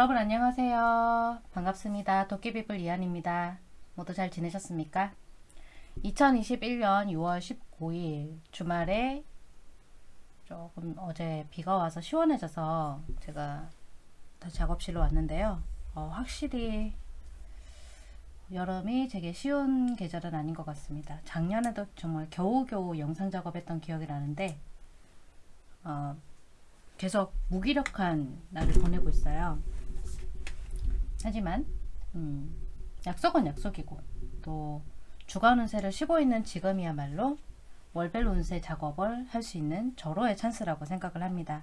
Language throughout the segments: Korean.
여러분 안녕하세요. 반갑습니다. 도깨비불 이한입니다. 모두 잘 지내셨습니까? 2021년 6월 19일 주말에 조금 어제 비가 와서 시원해져서 제가 다시 작업실로 왔는데요. 어, 확실히 여름이 되게 쉬운 계절은 아닌 것 같습니다. 작년에도 정말 겨우겨우 영상 작업했던 기억이 나는데 어, 계속 무기력한 날을 보내고 있어요. 하지만 음, 약속은 약속이고 또 주간 운세를 쉬고 있는 지금이야말로 월별 운세 작업을 할 수 있는 절호의 찬스라고 생각을 합니다.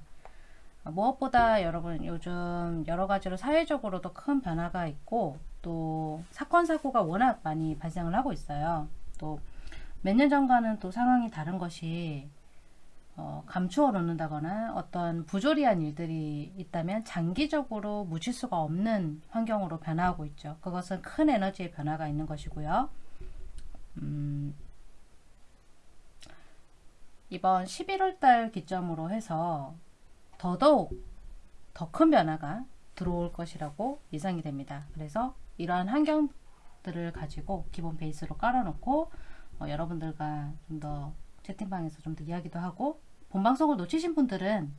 무엇보다 여러분 요즘 여러 가지로 사회적으로도 큰 변화가 있고 또 사건 사고가 워낙 많이 발생을 하고 있어요. 또 몇 년 전과는 또 상황이 다른 것이 어, 감추어 놓는다거나 어떤 부조리한 일들이 있다면 장기적으로 묻힐 수가 없는 환경으로 변화하고 있죠. 그것은 큰 에너지의 변화가 있는 것이고요. 음, 이번 11월 달 기점으로 해서 더더욱 더 큰 변화가 들어올 것이라고 예상이 됩니다. 그래서 이러한 환경들을 가지고 기본 베이스로 깔아놓고 어, 여러분들과 좀 더 채팅방에서 좀 더 이야기도 하고 본방송을 놓치신 분들은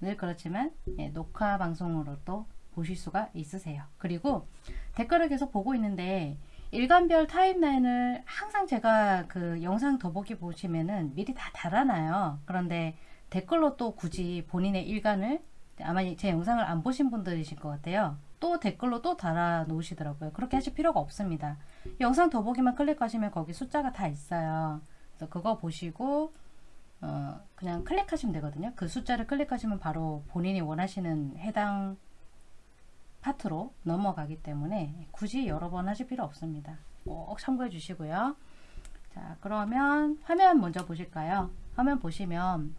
늘 그렇지만 예, 녹화 방송으로도 보실 수가 있으세요. 그리고 댓글을 계속 보고 있는데 일간별 타임라인을 항상 제가 그 영상 더보기 보시면은 미리 다 달아놔요. 그런데 댓글로 또 굳이 본인의 일간을 아마 제 영상을 안 보신 분들이실 것 같아요. 또 댓글로 또 달아 놓으시더라고요. 그렇게 하실 필요가 없습니다. 영상 더보기만 클릭하시면 거기 숫자가 다 있어요. 그래서 그거 보시고 어, 그냥 클릭하시면 되거든요. 그 숫자를 클릭하시면 바로 본인이 원하시는 해당 파트로 넘어가기 때문에 굳이 여러 번 하실 필요 없습니다. 꼭 참고해 주시고요. 자 그러면 화면 먼저 보실까요? 화면 보시면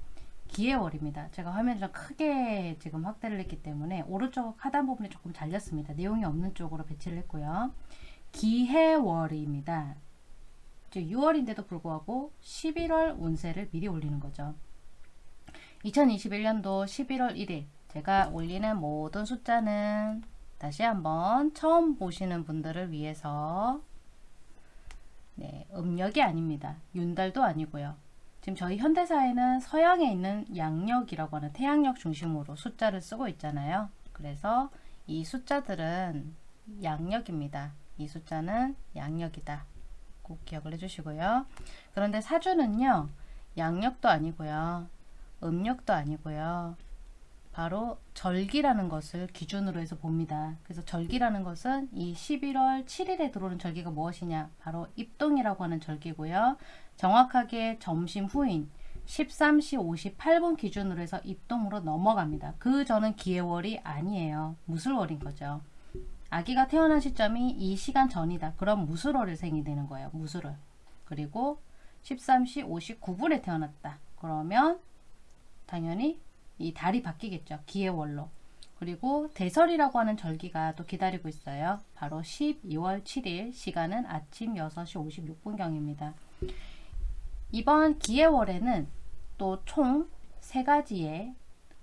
기해월입니다. 제가 화면을 좀 크게 지금 확대를 했기 때문에 오른쪽 하단 부분이 조금 잘렸습니다. 내용이 없는 쪽으로 배치를 했고요. 기해월입니다. 6월인데도 불구하고 11월 운세를 미리 올리는 거죠. 2021년도 11월 1일 제가 올리는 모든 숫자는 다시 한번 처음 보시는 분들을 위해서 네, 음력이 아닙니다. 윤달도 아니고요. 지금 저희 현대사회는 서양에 있는 양력이라고 하는 태양력 중심으로 숫자를 쓰고 있잖아요. 그래서 이 숫자들은 양력입니다. 이 숫자는 양력이다. 꼭 기억을 해주시고요. 그런데 사주는요. 양력도 아니고요. 음력도 아니고요. 바로 절기라는 것을 기준으로 해서 봅니다. 그래서 절기라는 것은 이 11월 7일에 들어오는 절기가 무엇이냐? 바로 입동이라고 하는 절기고요. 정확하게 점심 후인 13시 58분 기준으로 해서 입동으로 넘어갑니다. 그 전은 기해월이 아니에요. 무술월인 거죠. 아기가 태어난 시점이 이 시간 전이다. 그럼 무술월이 생이 되는 거예요. 무술월. 그리고 13시 59분에 태어났다. 그러면 당연히 이 달이 바뀌겠죠. 기해월로. 그리고 대설이라고 하는 절기가 또 기다리고 있어요. 바로 12월 7일 시간은 아침 6시 56분경입니다. 이번 기해월에는 또 총 세가지의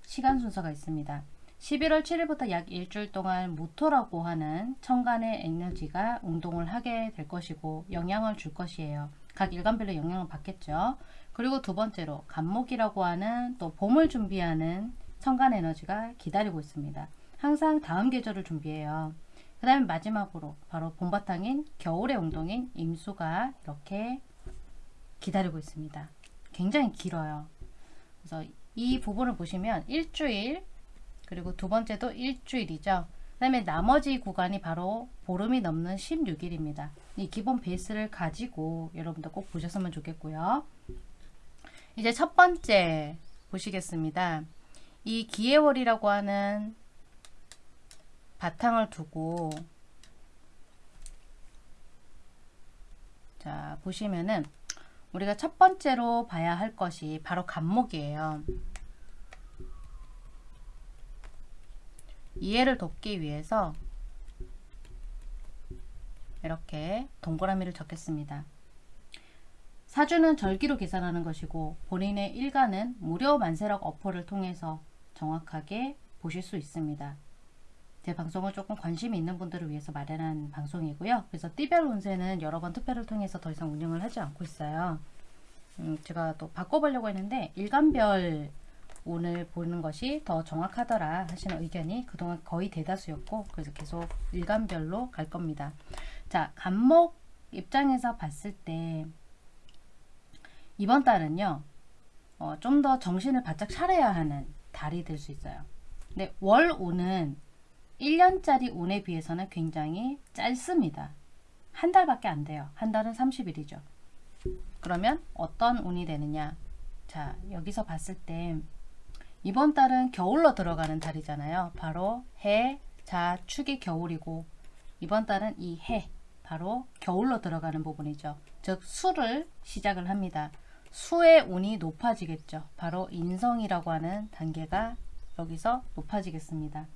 시간 순서가 있습니다. 11월 7일부터 약 일주일 동안 무토라고 하는 천간의 에너지가 운동을 하게 될 것이고 영향을 줄 것이에요. 각 일간별로 영향을 받겠죠. 그리고 두 번째로 간목이라고 하는 또 봄을 준비하는 천간 에너지가 기다리고 있습니다. 항상 다음 계절을 준비해요. 그 다음에 마지막으로 바로 봄바탕인 겨울의 운동인 임수가 이렇게 기다리고 있습니다. 굉장히 길어요. 그래서 이 부분을 보시면 일주일 그리고 두 번째도 일주일이죠. 그 다음에 나머지 구간이 바로 보름이 넘는 16일입니다. 이 기본 베이스를 가지고 여러분들 꼭 보셨으면 좋겠고요. 이제 첫 번째 보시겠습니다. 이 기해월이라고 하는 바탕을 두고 자 보시면은 우리가 첫 번째로 봐야 할 것이 바로 간목이에요. 이해를 돕기 위해서 이렇게 동그라미를 적겠습니다. 사주는 절기로 계산하는 것이고 본인의 일간은 무료 만세력 어퍼를 통해서 정확하게 보실 수 있습니다. 제 방송을 조금 관심이 있는 분들을 위해서 마련한 방송이고요. 그래서 띠별 운세는 여러 번 투표를 통해서 더 이상 운영을 하지 않고 있어요. 음, 제가 또 바꿔보려고 했는데 일간별 운을 보는 것이 더 정확하더라 하시는 의견이 그동안 거의 대다수였고 그래서 계속 일간별로 갈 겁니다. 자, 간목 입장에서 봤을 때 이번 달은요. 어, 좀 더 정신을 바짝 차려야 하는 달이 될 수 있어요. 근데 월 운은 1년짜리 운에 비해서는 굉장히 짧습니다. 한 달밖에 안 돼요. 한 달은 30일이죠. 그러면 어떤 운이 되느냐? 자, 여기서 봤을 때 이번 달은 겨울로 들어가는 달이잖아요. 바로 해, 자, 축이 겨울이고 이번 달은 이 해, 바로 겨울로 들어가는 부분이죠. 즉 수를 시작을 합니다. 수의 운이 높아지겠죠. 바로 인성이라고 하는 단계가 여기서 높아지겠습니다.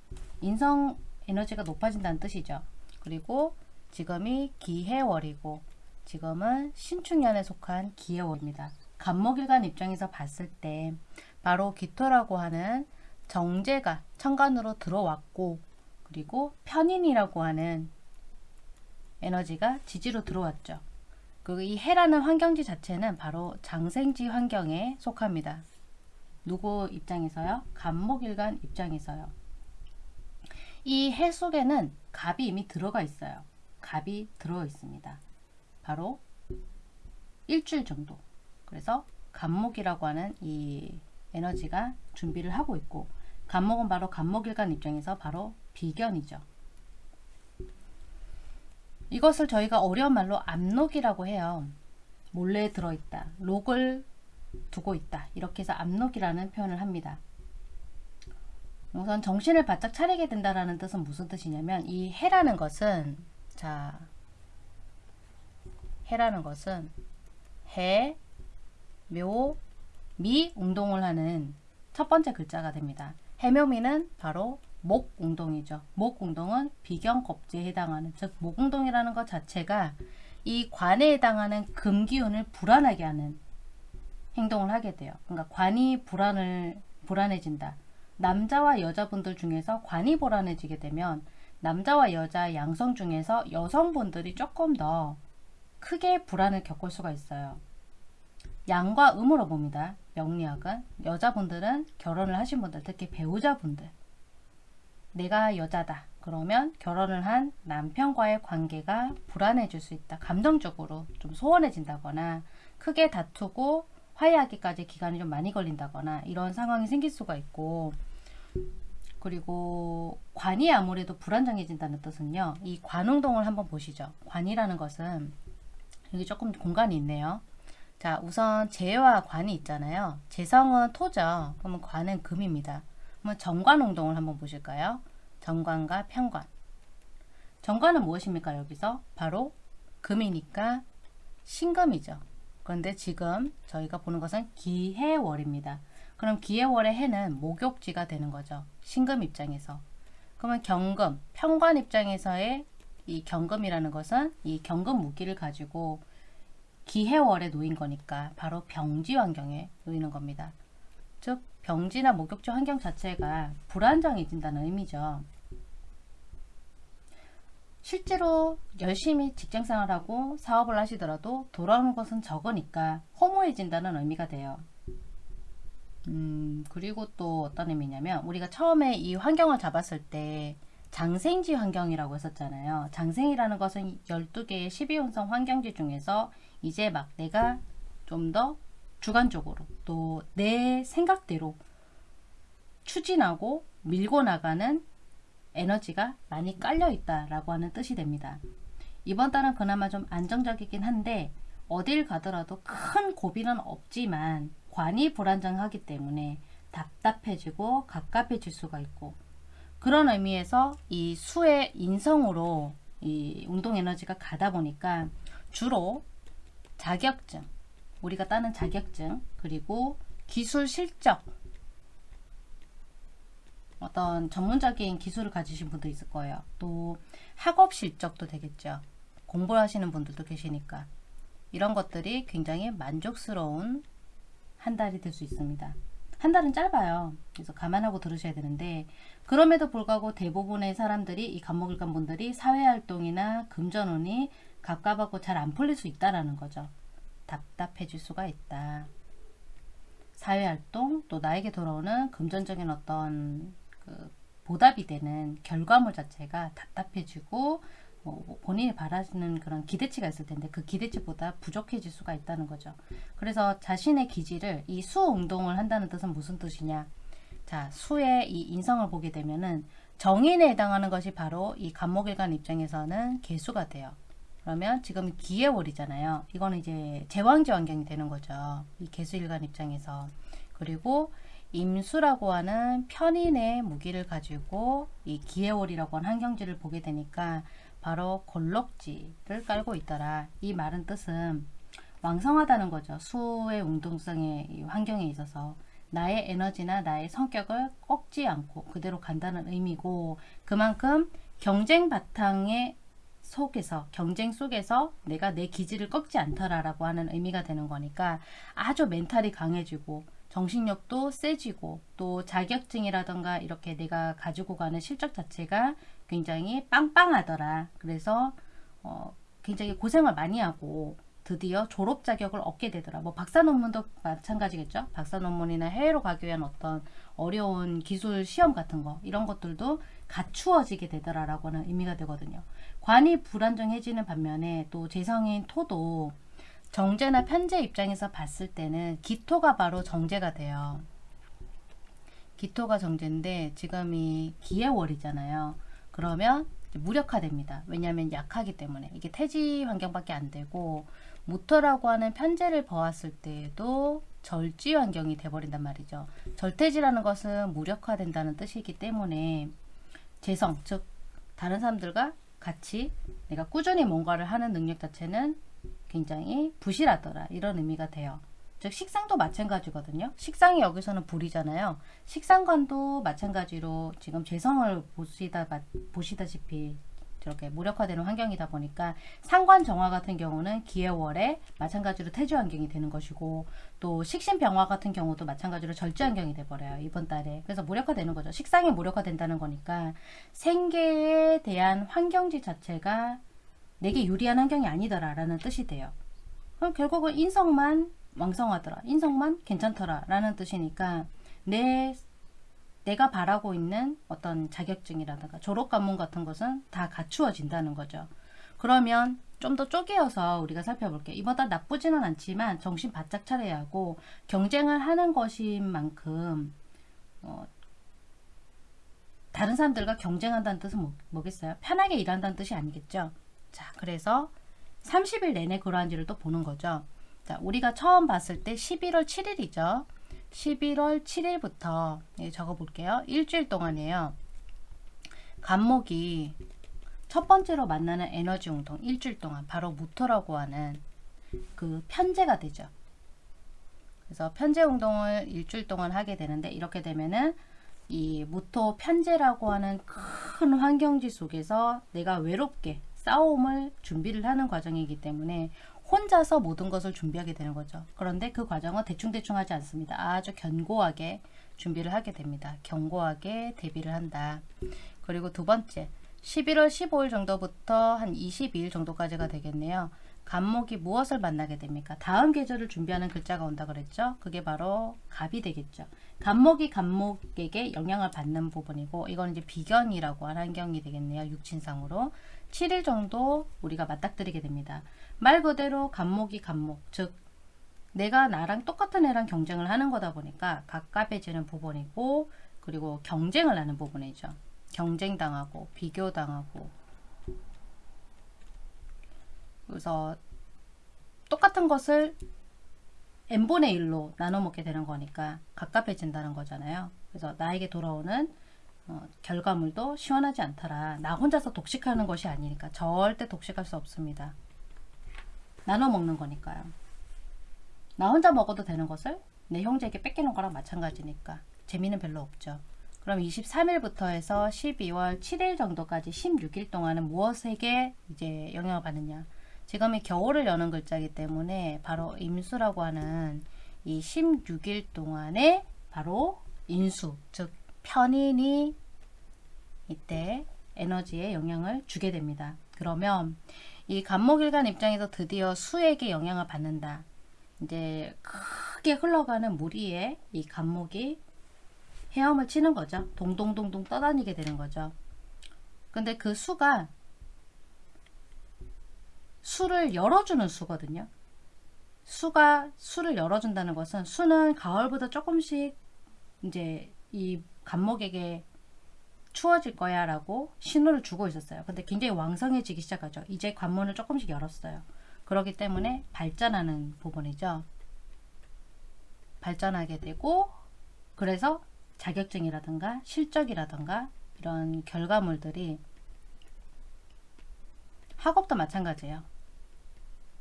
인성 에너지가 높아진다는 뜻이죠. 그리고 지금이 기해월이고 지금은 신축년에 속한 기해월입니다. 간목일간 입장에서 봤을 때 바로 기토라고 하는 정제가 천간으로 들어왔고 그리고 편인이라고 하는 에너지가 지지로 들어왔죠. 그이 해라는 환경지 자체는 바로 장생지 환경에 속합니다. 누구 입장에서요? 간목일간 입장에서요. 이 해 속에는 갑이 이미 들어가 있어요. 갑이 들어 있습니다. 바로 일주일 정도. 그래서 간목이라고 하는 이 에너지가 준비를 하고 있고 간목은 바로 간목일간 입장에서 바로 비견이죠. 이것을 저희가 어려운 말로 압록이라고 해요. 몰래 들어있다. 록을 두고 있다. 이렇게 해서 압록이라는 표현을 합니다. 우선 정신을 바짝 차리게 된다라는 뜻은 무슨 뜻이냐면 이 해라는 것은 자 해라는 것은 해, 묘, 미 운동을 하는 첫 번째 글자가 됩니다. 해묘미는 바로 목 운동이죠. 목 운동은 비경 겁지에 해당하는 즉 목 운동이라는 것 자체가 이 관에 해당하는 금기운을 불안하게 하는 행동을 하게 돼요. 그러니까 관이 불안을 불안해진다. 남자와 여자분들 중에서 관이 불안해지게 되면 남자와 여자 양성 중에서 여성분들이 조금 더 크게 불안을 겪을 수가 있어요. 양과 음으로 봅니다. 명리학은 여자분들은 결혼을 하신 분들 특히 배우자분들 내가 여자다 그러면 결혼을 한 남편과의 관계가 불안해질 수 있다. 감정적으로 좀 소원해진다거나 크게 다투고 화해하기까지 기간이 좀 많이 걸린다거나 이런 상황이 생길 수가 있고 그리고 관이 아무래도 불안정해진다는 뜻은요. 이 관운동을 한번 보시죠. 관이라는 것은 여기 조금 공간이 있네요. 자 우선 재와 관이 있잖아요. 재성은 토죠. 그러면 관은 금입니다. 그러면 정관운동을 한번 보실까요? 정관과 편관. 정관은 무엇입니까? 여기서 바로 금이니까 신금이죠. 그런데 지금 저희가 보는 것은 기해월입니다. 그럼 기해월의 해는 목욕지가 되는 거죠. 신금 입장에서. 그러면 경금, 편관 입장에서의 이 경금이라는 것은 이 경금 무기를 가지고 기해월에 놓인 거니까 바로 병지 환경에 놓이는 겁니다. 즉 병지나 목욕지 환경 자체가 불안정해진다는 의미죠. 실제로 열심히 직장생활하고 사업을 하시더라도 돌아오는 것은 적으니까 허무해진다는 의미가 돼요. 음, 그리고 또 어떤 의미냐면 우리가 처음에 이 환경을 잡았을 때 장생지 환경이라고 했었잖아요. 장생이라는 것은 12개의 12운성 환경지 중에서 이제 막 내가 좀 더 주관적으로 또 내 생각대로 추진하고 밀고 나가는 에너지가 많이 깔려 있다라고 하는 뜻이 됩니다. 이번 달은 그나마 좀 안정적이긴 한데 어딜 가더라도 큰 고비는 없지만 관이 불안정하기 때문에 답답해지고 갑갑해질 수가 있고 그런 의미에서 이 수의 인성으로 이 운동 에너지가 가다 보니까 주로 자격증 우리가 따는 자격증 그리고 기술 실적 어떤 전문적인 기술을 가지신 분도 있을 거예요. 또 학업 실적도 되겠죠. 공부를 하시는 분들도 계시니까 이런 것들이 굉장히 만족스러운 한 달이 될 수 있습니다. 한 달은 짧아요. 그래서 감안하고 들으셔야 되는데 그럼에도 불구하고 대부분의 사람들이 이 간목일간 분들이 사회활동이나 금전운이 갑갑하고 잘 안 풀릴 수 있다라는 거죠. 답답해질 수가 있다. 사회활동 또 나에게 돌아오는 금전적인 어떤 그 보답이 되는 결과물 자체가 답답해지고 뭐 본인이 바라는 그런 기대치가 있을 텐데 그 기대치보다 부족해질 수가 있다는 거죠. 그래서 자신의 기질을 이 수 운동을 한다는 뜻은 무슨 뜻이냐? 자, 수의 이 인성을 보게 되면은 정인에 해당하는 것이 바로 이 간목일간 입장에서는 개수가 돼요. 그러면 지금 기해월이잖아요. 이거는 이제 제왕지 환경이 되는 거죠. 이 개수일간 입장에서. 그리고 임수라고 하는 편인의 무기를 가지고 이 기해월이라고 하는 환경지를 보게 되니까 바로 골록지를 깔고 있더라. 이 말은 뜻은 왕성하다는 거죠. 수의 운동성의 환경에 있어서 나의 에너지나 나의 성격을 꺾지 않고 그대로 간다는 의미고 그만큼 경쟁 바탕의 속에서 경쟁 속에서 내가 내 기질을 꺾지 않더라라고 하는 의미가 되는 거니까 아주 멘탈이 강해지고 정신력도 세지고 또 자격증이라던가 이렇게 내가 가지고 가는 실적 자체가 굉장히 빵빵하더라. 그래서 어, 굉장히 고생을 많이 하고 드디어 졸업 자격을 얻게 되더라. 뭐 박사 논문도 마찬가지겠죠. 박사 논문이나 해외로 가기 위한 어떤 어려운 기술 시험 같은 거 이런 것들도 갖추어지게 되더라라고 하는 의미가 되거든요. 관이 불안정해지는 반면에 또 재성인 토도 정제나 편제 입장에서 봤을 때는 기토가 바로 정제가 돼요. 기토가 정제인데 지금 이 기해월이잖아요. 그러면 무력화됩니다. 왜냐하면 약하기 때문에 이게 태지 환경밖에 안 되고 무토라고 하는 편제를 보았을 때에도 절지 환경이 돼버린단 말이죠. 절태지라는 것은 무력화된다는 뜻이기 때문에 재성, 즉 다른 사람들과 같이 내가 꾸준히 뭔가를 하는 능력 자체는 굉장히 부실하더라 이런 의미가 돼요. 즉 식상도 마찬가지거든요. 식상이 여기서는 불이잖아요. 식상관도 마찬가지로 지금 재성을 보시다, 보시다시피 이렇게 무력화되는 환경이다 보니까 상관 정화 같은 경우는 기해월에 마찬가지로 태지 환경이 되는 것이고 또 식신병화 같은 경우도 마찬가지로 절제 환경이 돼버려요. 이번 달에. 그래서 무력화되는 거죠. 식상이 무력화된다는 거니까 생계에 대한 환경지 자체가 내게 유리한 환경이 아니더라 라는 뜻이 돼요. 그럼 결국은 인성만 왕성하더라. 인성만 괜찮더라. 라는 뜻이니까 내 내가 바라고 있는 어떤 자격증이라든가 졸업 관문 같은 것은 다 갖추어진다는 거죠. 그러면 좀 더 쪼개어서 우리가 살펴볼게요. 달 나쁘지는 않지만 정신 바짝 차려야 하고 경쟁을 하는 것인 만큼 어, 다른 사람들과 경쟁한다는 뜻은 뭐, 뭐겠어요? 편하게 일한다는 뜻이 아니겠죠. 자, 그래서 30일 내내 그러한지를 또 보는 거죠. 자, 우리가 처음 봤을 때 11월 7일이죠. 11월 7일부터 예, 적어 볼게요. 일주일 동안이에요. 간목이 첫 번째로 만나는 에너지 운동 일주일 동안 바로 무토라고 하는 그 편제가 되죠. 그래서 편제 운동을 일주일 동안 하게 되는데 이렇게 되면은 이 무토 편제라고 하는 큰 환경지 속에서 내가 외롭게 싸움을 준비를 하는 과정이기 때문에 혼자서 모든 것을 준비하게 되는 거죠. 그런데 그 과정은 대충대충 하지 않습니다. 아주 견고하게 준비를 하게 됩니다. 견고하게 대비를 한다. 그리고 두 번째 11월 15일 정도부터 한 22일 정도까지가 되겠네요. 간목이 무엇을 만나게 됩니까? 다음 계절을 준비하는 글자가 온다 그랬죠? 그게 바로 갑이 되겠죠. 간목이 간목에게 영향을 받는 부분이고 이건 이제 비견이라고 하는 환경이 되겠네요. 육친상으로. 7일 정도 우리가 맞닥뜨리게 됩니다. 말 그대로 간목이 간목, 즉 내가 나랑 똑같은 애랑 경쟁을 하는 거다 보니까 가깝해지는 부분이고 그리고 경쟁을 하는 부분이죠. 경쟁당하고 비교당하고 그래서 똑같은 것을 n분의 1로 나눠 먹게 되는 거니까 가깝해진다는 거잖아요. 그래서 나에게 돌아오는 어, 결과물도 시원하지 않더라. 나 혼자서 독식하는 것이 아니니까 절대 독식할 수 없습니다. 나눠 먹는 거니까요. 나 혼자 먹어도 되는 것을 내 형제에게 뺏기는 거랑 마찬가지니까 재미는 별로 없죠. 그럼 23일부터 해서 12월 7일 정도까지 16일 동안은 무엇에게 이제 영향을 받느냐. 지금이 겨울을 여는 글자이기 때문에 바로 임수라고 하는 이 16일 동안에 바로 인수, 즉 편인이 이때 에너지에 영향을 주게 됩니다. 그러면 이 간목일간 입장에서 드디어 수에게 영향을 받는다. 이제 크게 흘러가는 물 위에 이 간목이 헤엄을 치는 거죠. 동동동동 떠다니게 되는 거죠. 근데 그 수가 수를 열어주는 수거든요. 수가 수를 열어준다는 것은 수는 가을보다 조금씩 이제 이 간목에게 추워질 거야 라고 신호를 주고 있었어요. 근데 굉장히 왕성해지기 시작하죠. 이제 관문을 조금씩 열었어요. 그렇기 때문에 발전하는 부분이죠. 발전하게 되고 그래서 자격증이라든가 실적이라든가 이런 결과물들이 학업도 마찬가지예요.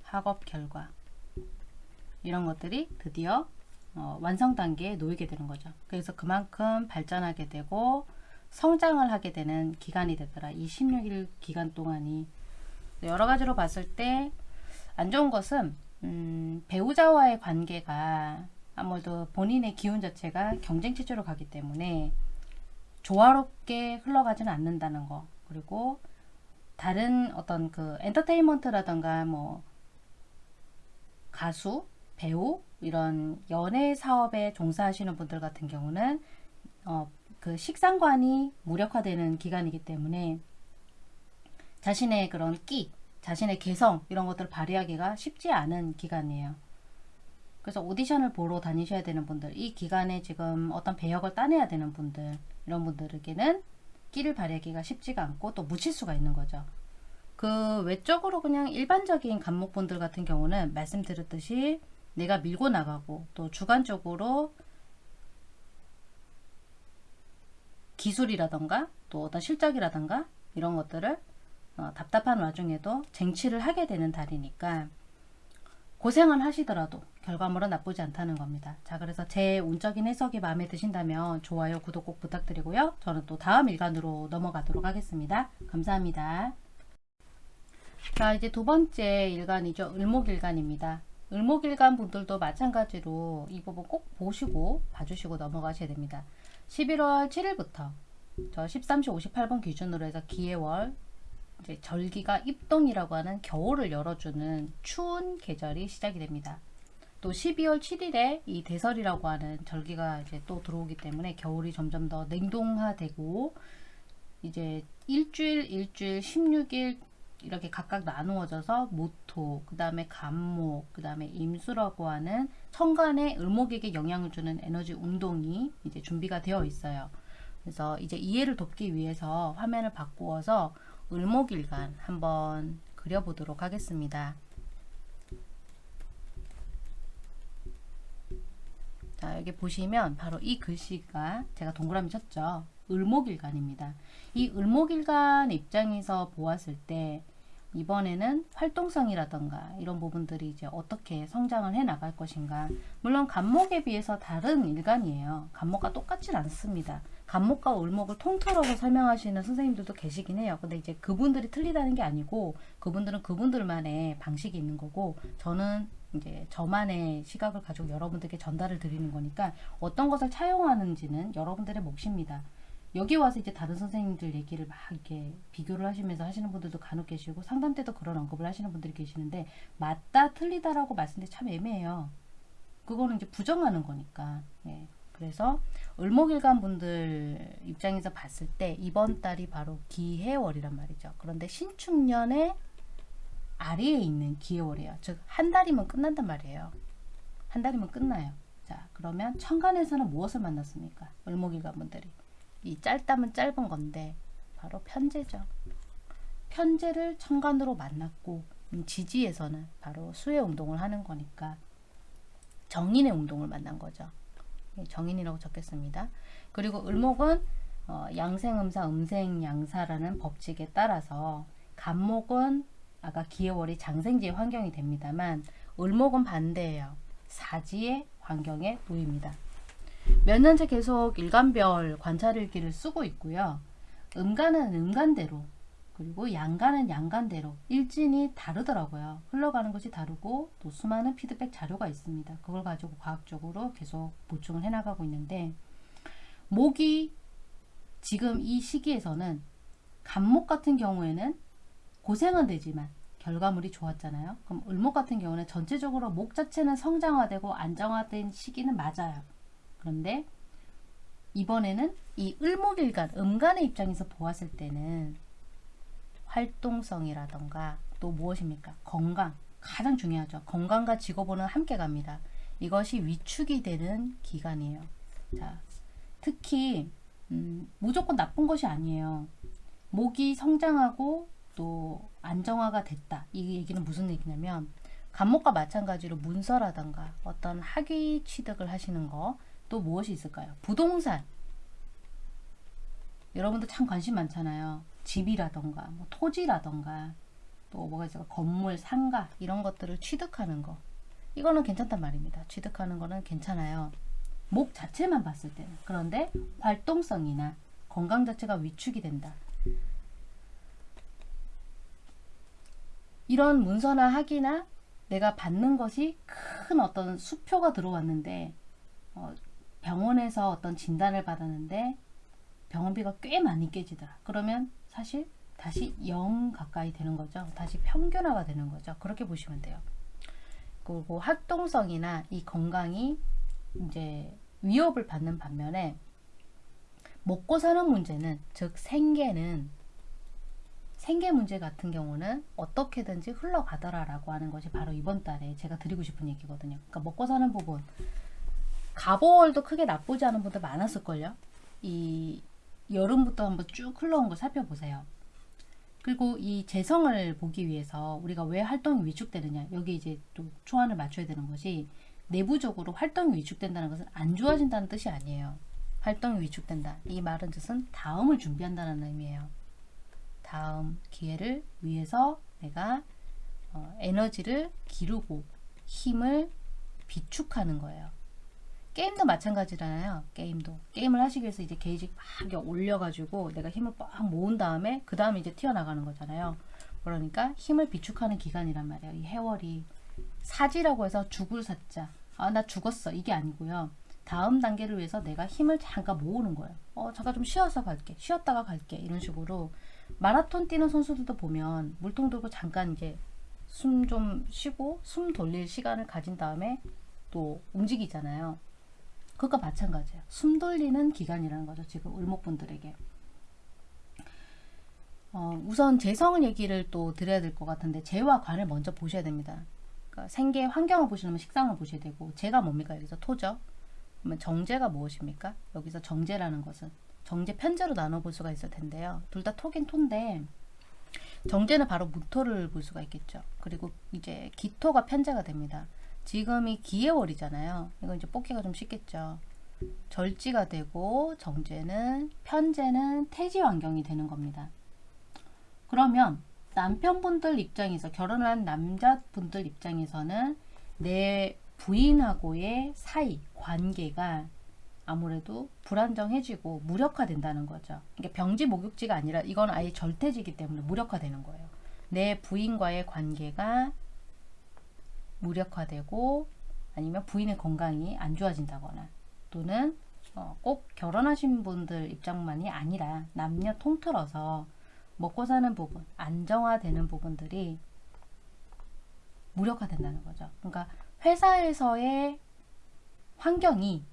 학업 결과 이런 것들이 드디어 어, 완성 단계에 놓이게 되는 거죠. 그래서 그만큼 발전하게 되고 성장을 하게 되는 기간이 되더라. 이 16일 기간 동안이 여러 가지로 봤을 때 안 좋은 것은 음, 배우자와의 관계가 아무래도 본인의 기운 자체가 경쟁 체제로 가기 때문에 조화롭게 흘러가지는 않는다는 거 그리고 다른 어떤 그 엔터테인먼트라던가 뭐 가수, 배우 이런 연예 사업에 종사하시는 분들 같은 경우는 어, 그 식상관이 무력화되는 기간이기 때문에 자신의 그런 끼, 자신의 개성 이런 것들을 발휘하기가 쉽지 않은 기간이에요. 그래서 오디션을 보러 다니셔야 되는 분들, 이 기간에 지금 어떤 배역을 따내야 되는 분들, 이런 분들에게는 끼를 발휘하기가 쉽지가 않고 또 묻힐 수가 있는 거죠. 그 외적으로 그냥 일반적인 간목분들 같은 경우는 말씀드렸듯이 내가 밀고 나가고 또 주관적으로 기술이라던가 또 어떤 실적이라던가 이런 것들을 어, 답답한 와중에도 쟁취를 하게 되는 달이니까 고생을 하시더라도 결과물은 나쁘지 않다는 겁니다. 자 그래서 제 운적인 해석이 마음에 드신다면 좋아요 구독 꼭 부탁드리고요. 저는 또 다음 일간으로 넘어가도록 하겠습니다. 감사합니다. 자 이제 두 번째 일간이죠. 을목일간입니다. 을목일간 분들도 마찬가지로 이 부분 꼭 보시고 봐주시고 넘어가셔야 됩니다. 11월 7일부터 저 13시 58분 기준으로 해서 기해월 이제 절기가 입동이라고 하는 겨울을 열어주는 추운 계절이 시작이 됩니다. 또 12월 7일에 이 대설이라고 하는 절기가 이제 또 들어오기 때문에 겨울이 점점 더 냉동화되고 이제 일주일, 일주일, 16일 이렇게 각각 나누어져서 모토, 그 다음에 간목, 그 다음에 임수라고 하는 천간의 을목에게 영향을 주는 에너지 운동이 이제 준비가 되어 있어요. 그래서 이제 이해를 돕기 위해서 화면을 바꾸어서 을목일간 한번 그려보도록 하겠습니다. 자 여기 보시면 바로 이 글씨가 제가 동그라미 쳤죠. 을목일간입니다. 이 을목일간 입장에서 보았을 때 이번에는 활동성이라던가 이런 부분들이 이제 어떻게 성장을 해 나갈 것인가. 물론 간목에 비해서 다른 일간이에요. 간목과 똑같진 않습니다. 간목과 을목을 통틀어서 설명하시는 선생님들도 계시긴 해요. 근데 이제 그분들이 틀리다는 게 아니고 그분들은 그분들만의 방식이 있는 거고 저는 이제 저만의 시각을 가지고 여러분들께 전달을 드리는 거니까 어떤 것을 차용하는지는 여러분들의 몫입니다 여기 와서 이제 다른 선생님들 얘기를 막 이렇게 비교를 하시면서 하시는 분들도 간혹 계시고 상담 때도 그런 언급을 하시는 분들이 계시는데 맞다 틀리다라고 말씀드리 참 애매해요. 그거는 이제 부정하는 거니까. 예. 그래서 을목일간 분들 입장에서 봤을 때 이번 달이 바로 기해월이란 말이죠. 그런데 신축년의 아래에 있는 기해월이에요. 즉 한 달이면 끝난단 말이에요. 한 달이면 끝나요. 자 그러면 천간에서는 무엇을 만났습니까? 을목일간 분들이 이 짧다면 짧은 건데 바로 편제죠. 편제를 천간으로 만났고 지지에서는 바로 수의 운동을 하는 거니까 정인의 운동을 만난 거죠. 예, 정인이라고 적겠습니다. 그리고 을목은 어, 양생음사 음생양사라는 법칙에 따라서 간목은 아까 기해월이 장생지의 환경이 됩니다만 을목은 반대예요. 사지의 환경에 놓입니다. 몇 년째 계속 일간별 관찰일기를 쓰고 있고요. 음간은 음간대로 그리고 양간은 양간대로 일진이 다르더라고요. 흘러가는 것이 다르고 또 수많은 피드백 자료가 있습니다. 그걸 가지고 과학적으로 계속 보충을 해나가고 있는데 목이 지금 이 시기에서는 간목 같은 경우에는 고생은 되지만 결과물이 좋았잖아요. 그럼 을목 같은 경우는 전체적으로 목 자체는 성장화되고 안정화된 시기는 맞아요. 그런데 이번에는 이 을목일간, 음간의 입장에서 보았을 때는 활동성이라던가 또 무엇입니까? 건강. 가장 중요하죠. 건강과 직업은 함께 갑니다. 이것이 위축이 되는 기간이에요. 자, 특히 음, 무조건 나쁜 것이 아니에요. 목이 성장하고 또 안정화가 됐다. 이 얘기는 무슨 얘기냐면 간목과 마찬가지로 문서라던가 어떤 학위 취득을 하시는 거 또 무엇이 있을까요? 부동산. 여러분들 참 관심 많잖아요. 집이라던가 뭐 토지라던가 또 뭐가 있을까? 건물, 상가 이런 것들을 취득하는 거. 이거는 괜찮단 말입니다. 취득하는 거는 괜찮아요. 목 자체만 봤을 때는. 그런데 활동성이나 건강 자체가 위축이 된다. 이런 문서나 학위나 내가 받는 것이 큰 어떤 수표가 들어왔는데 어, 병원에서 어떤 진단을 받았는데 병원비가 꽤 많이 깨지더라. 그러면 사실 다시 0 가까이 되는 거죠. 다시 평균화가 되는 거죠. 그렇게 보시면 돼요. 그리고 활동성이나 이 건강이 이제 위협을 받는 반면에 먹고 사는 문제는 즉 생계는 생계 문제 같은 경우는 어떻게든지 흘러가더라 라고 하는 것이 바로 이번 달에 제가 드리고 싶은 얘기거든요. 그러니까 먹고 사는 부분 가보월도 크게 나쁘지 않은 분들 많았을걸요. 이 여름부터 한번 쭉 흘러온 걸 살펴보세요. 그리고 이 재성을 보기 위해서 우리가 왜 활동이 위축되느냐 여기 이제 또 초안을 맞춰야 되는 것이 내부적으로 활동이 위축된다는 것은 안 좋아진다는 뜻이 아니에요. 활동이 위축된다. 이 말은 뜻은 다음을 준비한다는 의미예요. 다음 기회를 위해서 내가 어, 에너지를 기르고 힘을 비축하는 거예요. 게임도 마찬가지잖아요. 게임도. 게임을 하시기 위해서 이제 게이지 막 올려가지고 내가 힘을 빡 모은 다음에 그 다음에 이제 튀어나가는 거잖아요. 그러니까 힘을 비축하는 기간이란 말이에요. 이 해월이 사지라고 해서 죽을 사자. 아, 나 죽었어. 이게 아니고요. 다음 단계를 위해서 내가 힘을 잠깐 모으는 거예요. 어, 잠깐 좀 쉬어서 갈게. 쉬었다가 갈게. 이런 식으로 마라톤 뛰는 선수들도 보면 물통 들고 잠깐 이제 숨 좀 쉬고 숨 돌릴 시간을 가진 다음에 또 움직이잖아요. 그것과 마찬가지예요. 숨 돌리는 기간이라는 거죠. 지금 을목분들에게. 어, 우선 재성 얘기를 또 드려야 될 것 같은데 재와 관을 먼저 보셔야 됩니다. 그러니까 생계 환경을 보시려면 식상을 보셔야 되고 재가 뭡니까? 여기서 토죠. 그러면 정제가 무엇입니까? 여기서 정제라는 것은 정제 편제로 나눠볼 수가 있을 텐데요. 둘 다 토긴 토인데 정제는 바로 무토를 볼 수가 있겠죠. 그리고 이제 기토가 편제가 됩니다. 지금이 기해월이잖아요. 이거 이제 뽑기가 좀 쉽겠죠. 절지가 되고 정제는 편제는 태지 환경이 되는 겁니다. 그러면 남편분들 입장에서 결혼한 남자분들 입장에서는 내 부인하고의 사이 관계가 아무래도 불안정해지고 무력화된다는 거죠. 이게 병지 목욕지가 아니라 이건 아예 절대지기 때문에 무력화되는 거예요. 내 부인과의 관계가 무력화되고 아니면 부인의 건강이 안 좋아진다거나 또는 어, 꼭 결혼하신 분들 입장만이 아니라 남녀 통틀어서 먹고 사는 부분, 안정화되는 부분들이 무력화된다는 거죠. 그러니까 회사에서의 환경이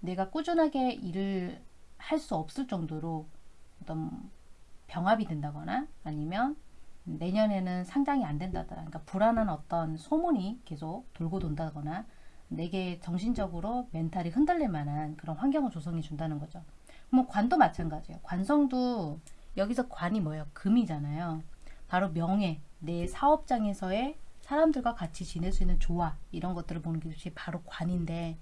내가 꾸준하게 일을 할 수 없을 정도로 어떤 병합이 된다거나 아니면 내년에는 상장이 안 된다더라. 그러니까 불안한 어떤 소문이 계속 돌고 돈다거나 내게 정신적으로 멘탈이 흔들릴 만한 그런 환경을 조성해 준다는 거죠. 뭐 관도 마찬가지예요. 관성도 여기서 관이 뭐예요? 금이잖아요. 바로 명예, 내 사업장에서의 사람들과 같이 지낼 수 있는 조화 이런 것들을 보는 것이 바로 관인데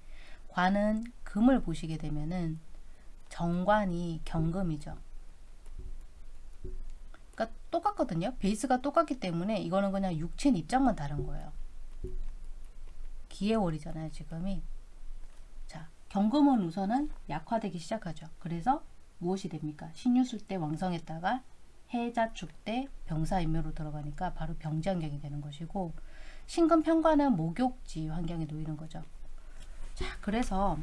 관은 금을 보시게 되면은 정관이 경금이죠. 그러니까 똑같거든요. 베이스가 똑같기 때문에 이거는 그냥 육체 입장만 다른 거예요. 기해월이잖아요. 지금이. 자, 경금은 우선은 약화되기 시작하죠. 그래서 무엇이 됩니까? 신유술 때 왕성했다가 해자축대 병사인묘로 들어가니까 바로 병지 환경이 되는 것이고 신금편관은 목욕지 환경에 놓이는 거죠. 자, 그래서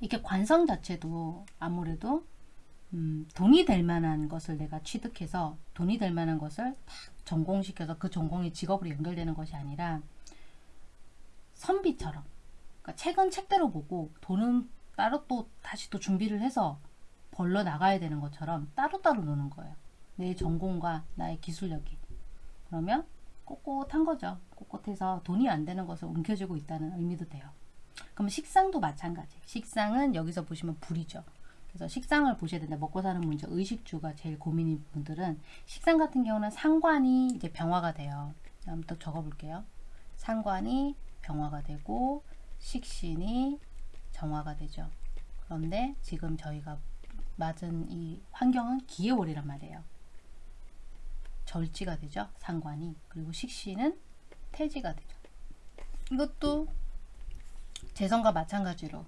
이게 관성 자체도 아무래도 음, 돈이 될 만한 것을 내가 취득해서 돈이 될 만한 것을 딱 전공시켜서 그 전공이 직업으로 연결되는 것이 아니라 선비처럼 그러니까 책은 책대로 보고 돈은 따로 또 다시 또 준비를 해서 벌러 나가야 되는 것처럼 따로따로 노는 거예요. 내 전공과 나의 기술력이. 그러면 꼿꼿한 거죠. 꼿꼿해서 돈이 안 되는 것을 움켜쥐고 있다는 의미도 돼요. 그럼 식상도 마찬가지. 식상은 여기서 보시면 불이죠. 그래서 식상을 보셔야 된다. 먹고 사는 문제, 의식주가 제일 고민인 분들은 식상 같은 경우는 상관이 이제 병화가 돼요. 한번 또 적어볼게요. 상관이 병화가 되고 식신이 정화가 되죠. 그런데 지금 저희가 맞은 이 환경은 기해월이란 말이에요. 절지가 되죠. 상관이. 그리고 식신은 태지가 되죠. 이것도 재성과 마찬가지로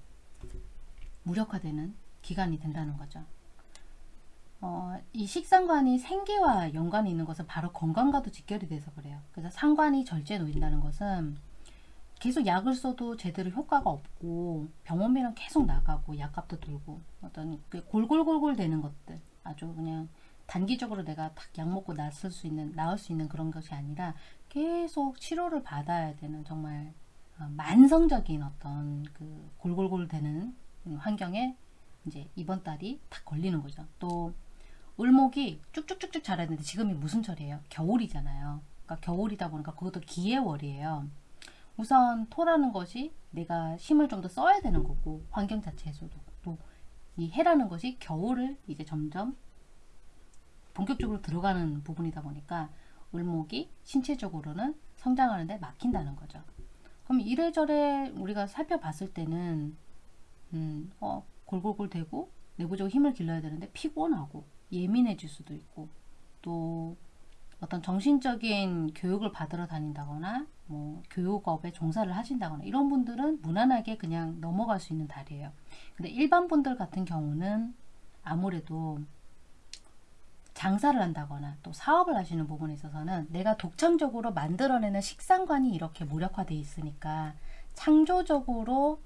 무력화되는 기간이 된다는 거죠. 어, 이 식상관이 생계와 연관이 있는 것은 바로 건강과도 직결이 돼서 그래요. 그래서 상관이 절제에 놓인다는 것은 계속 약을 써도 제대로 효과가 없고 병원비는 계속 나가고 약값도 들고 어떤 그 골골골골 되는 것들 아주 그냥 단기적으로 내가 딱 약 먹고 나을 수 있는 나을 수 있는 그런 것이 아니라 계속 치료를 받아야 되는 정말 어, 만성적인 어떤 그 골골골 되는 환경에 이제 이번 달이 딱 걸리는 거죠. 또 을목이 쭉쭉쭉쭉 자라야 되는데 지금이 무슨 철이에요? 겨울이잖아요. 그러니까 겨울이다 보니까 그것도 기해월이에요. 우선 토라는 것이 내가 힘을 좀 더 써야 되는 거고 환경 자체에서도 또 이 해라는 것이 겨울을 이제 점점 본격적으로 들어가는 부분이다 보니까 을목이 신체적으로는 성장하는데 막힌다는 거죠. 그럼 이래저래 우리가 살펴봤을 때는 음, 어, 골골골 대고 내부적으로 힘을 길러야 되는데 피곤하고 예민해질 수도 있고 또 어떤 정신적인 교육을 받으러 다닌다거나 뭐 교육업에 종사를 하신다거나 이런 분들은 무난하게 그냥 넘어갈 수 있는 달이에요. 근데 일반 분들 같은 경우는 아무래도 장사를 한다거나 또 사업을 하시는 부분에 있어서는 내가 독창적으로 만들어내는 식상관이 이렇게 무력화되어 있으니까 창조적으로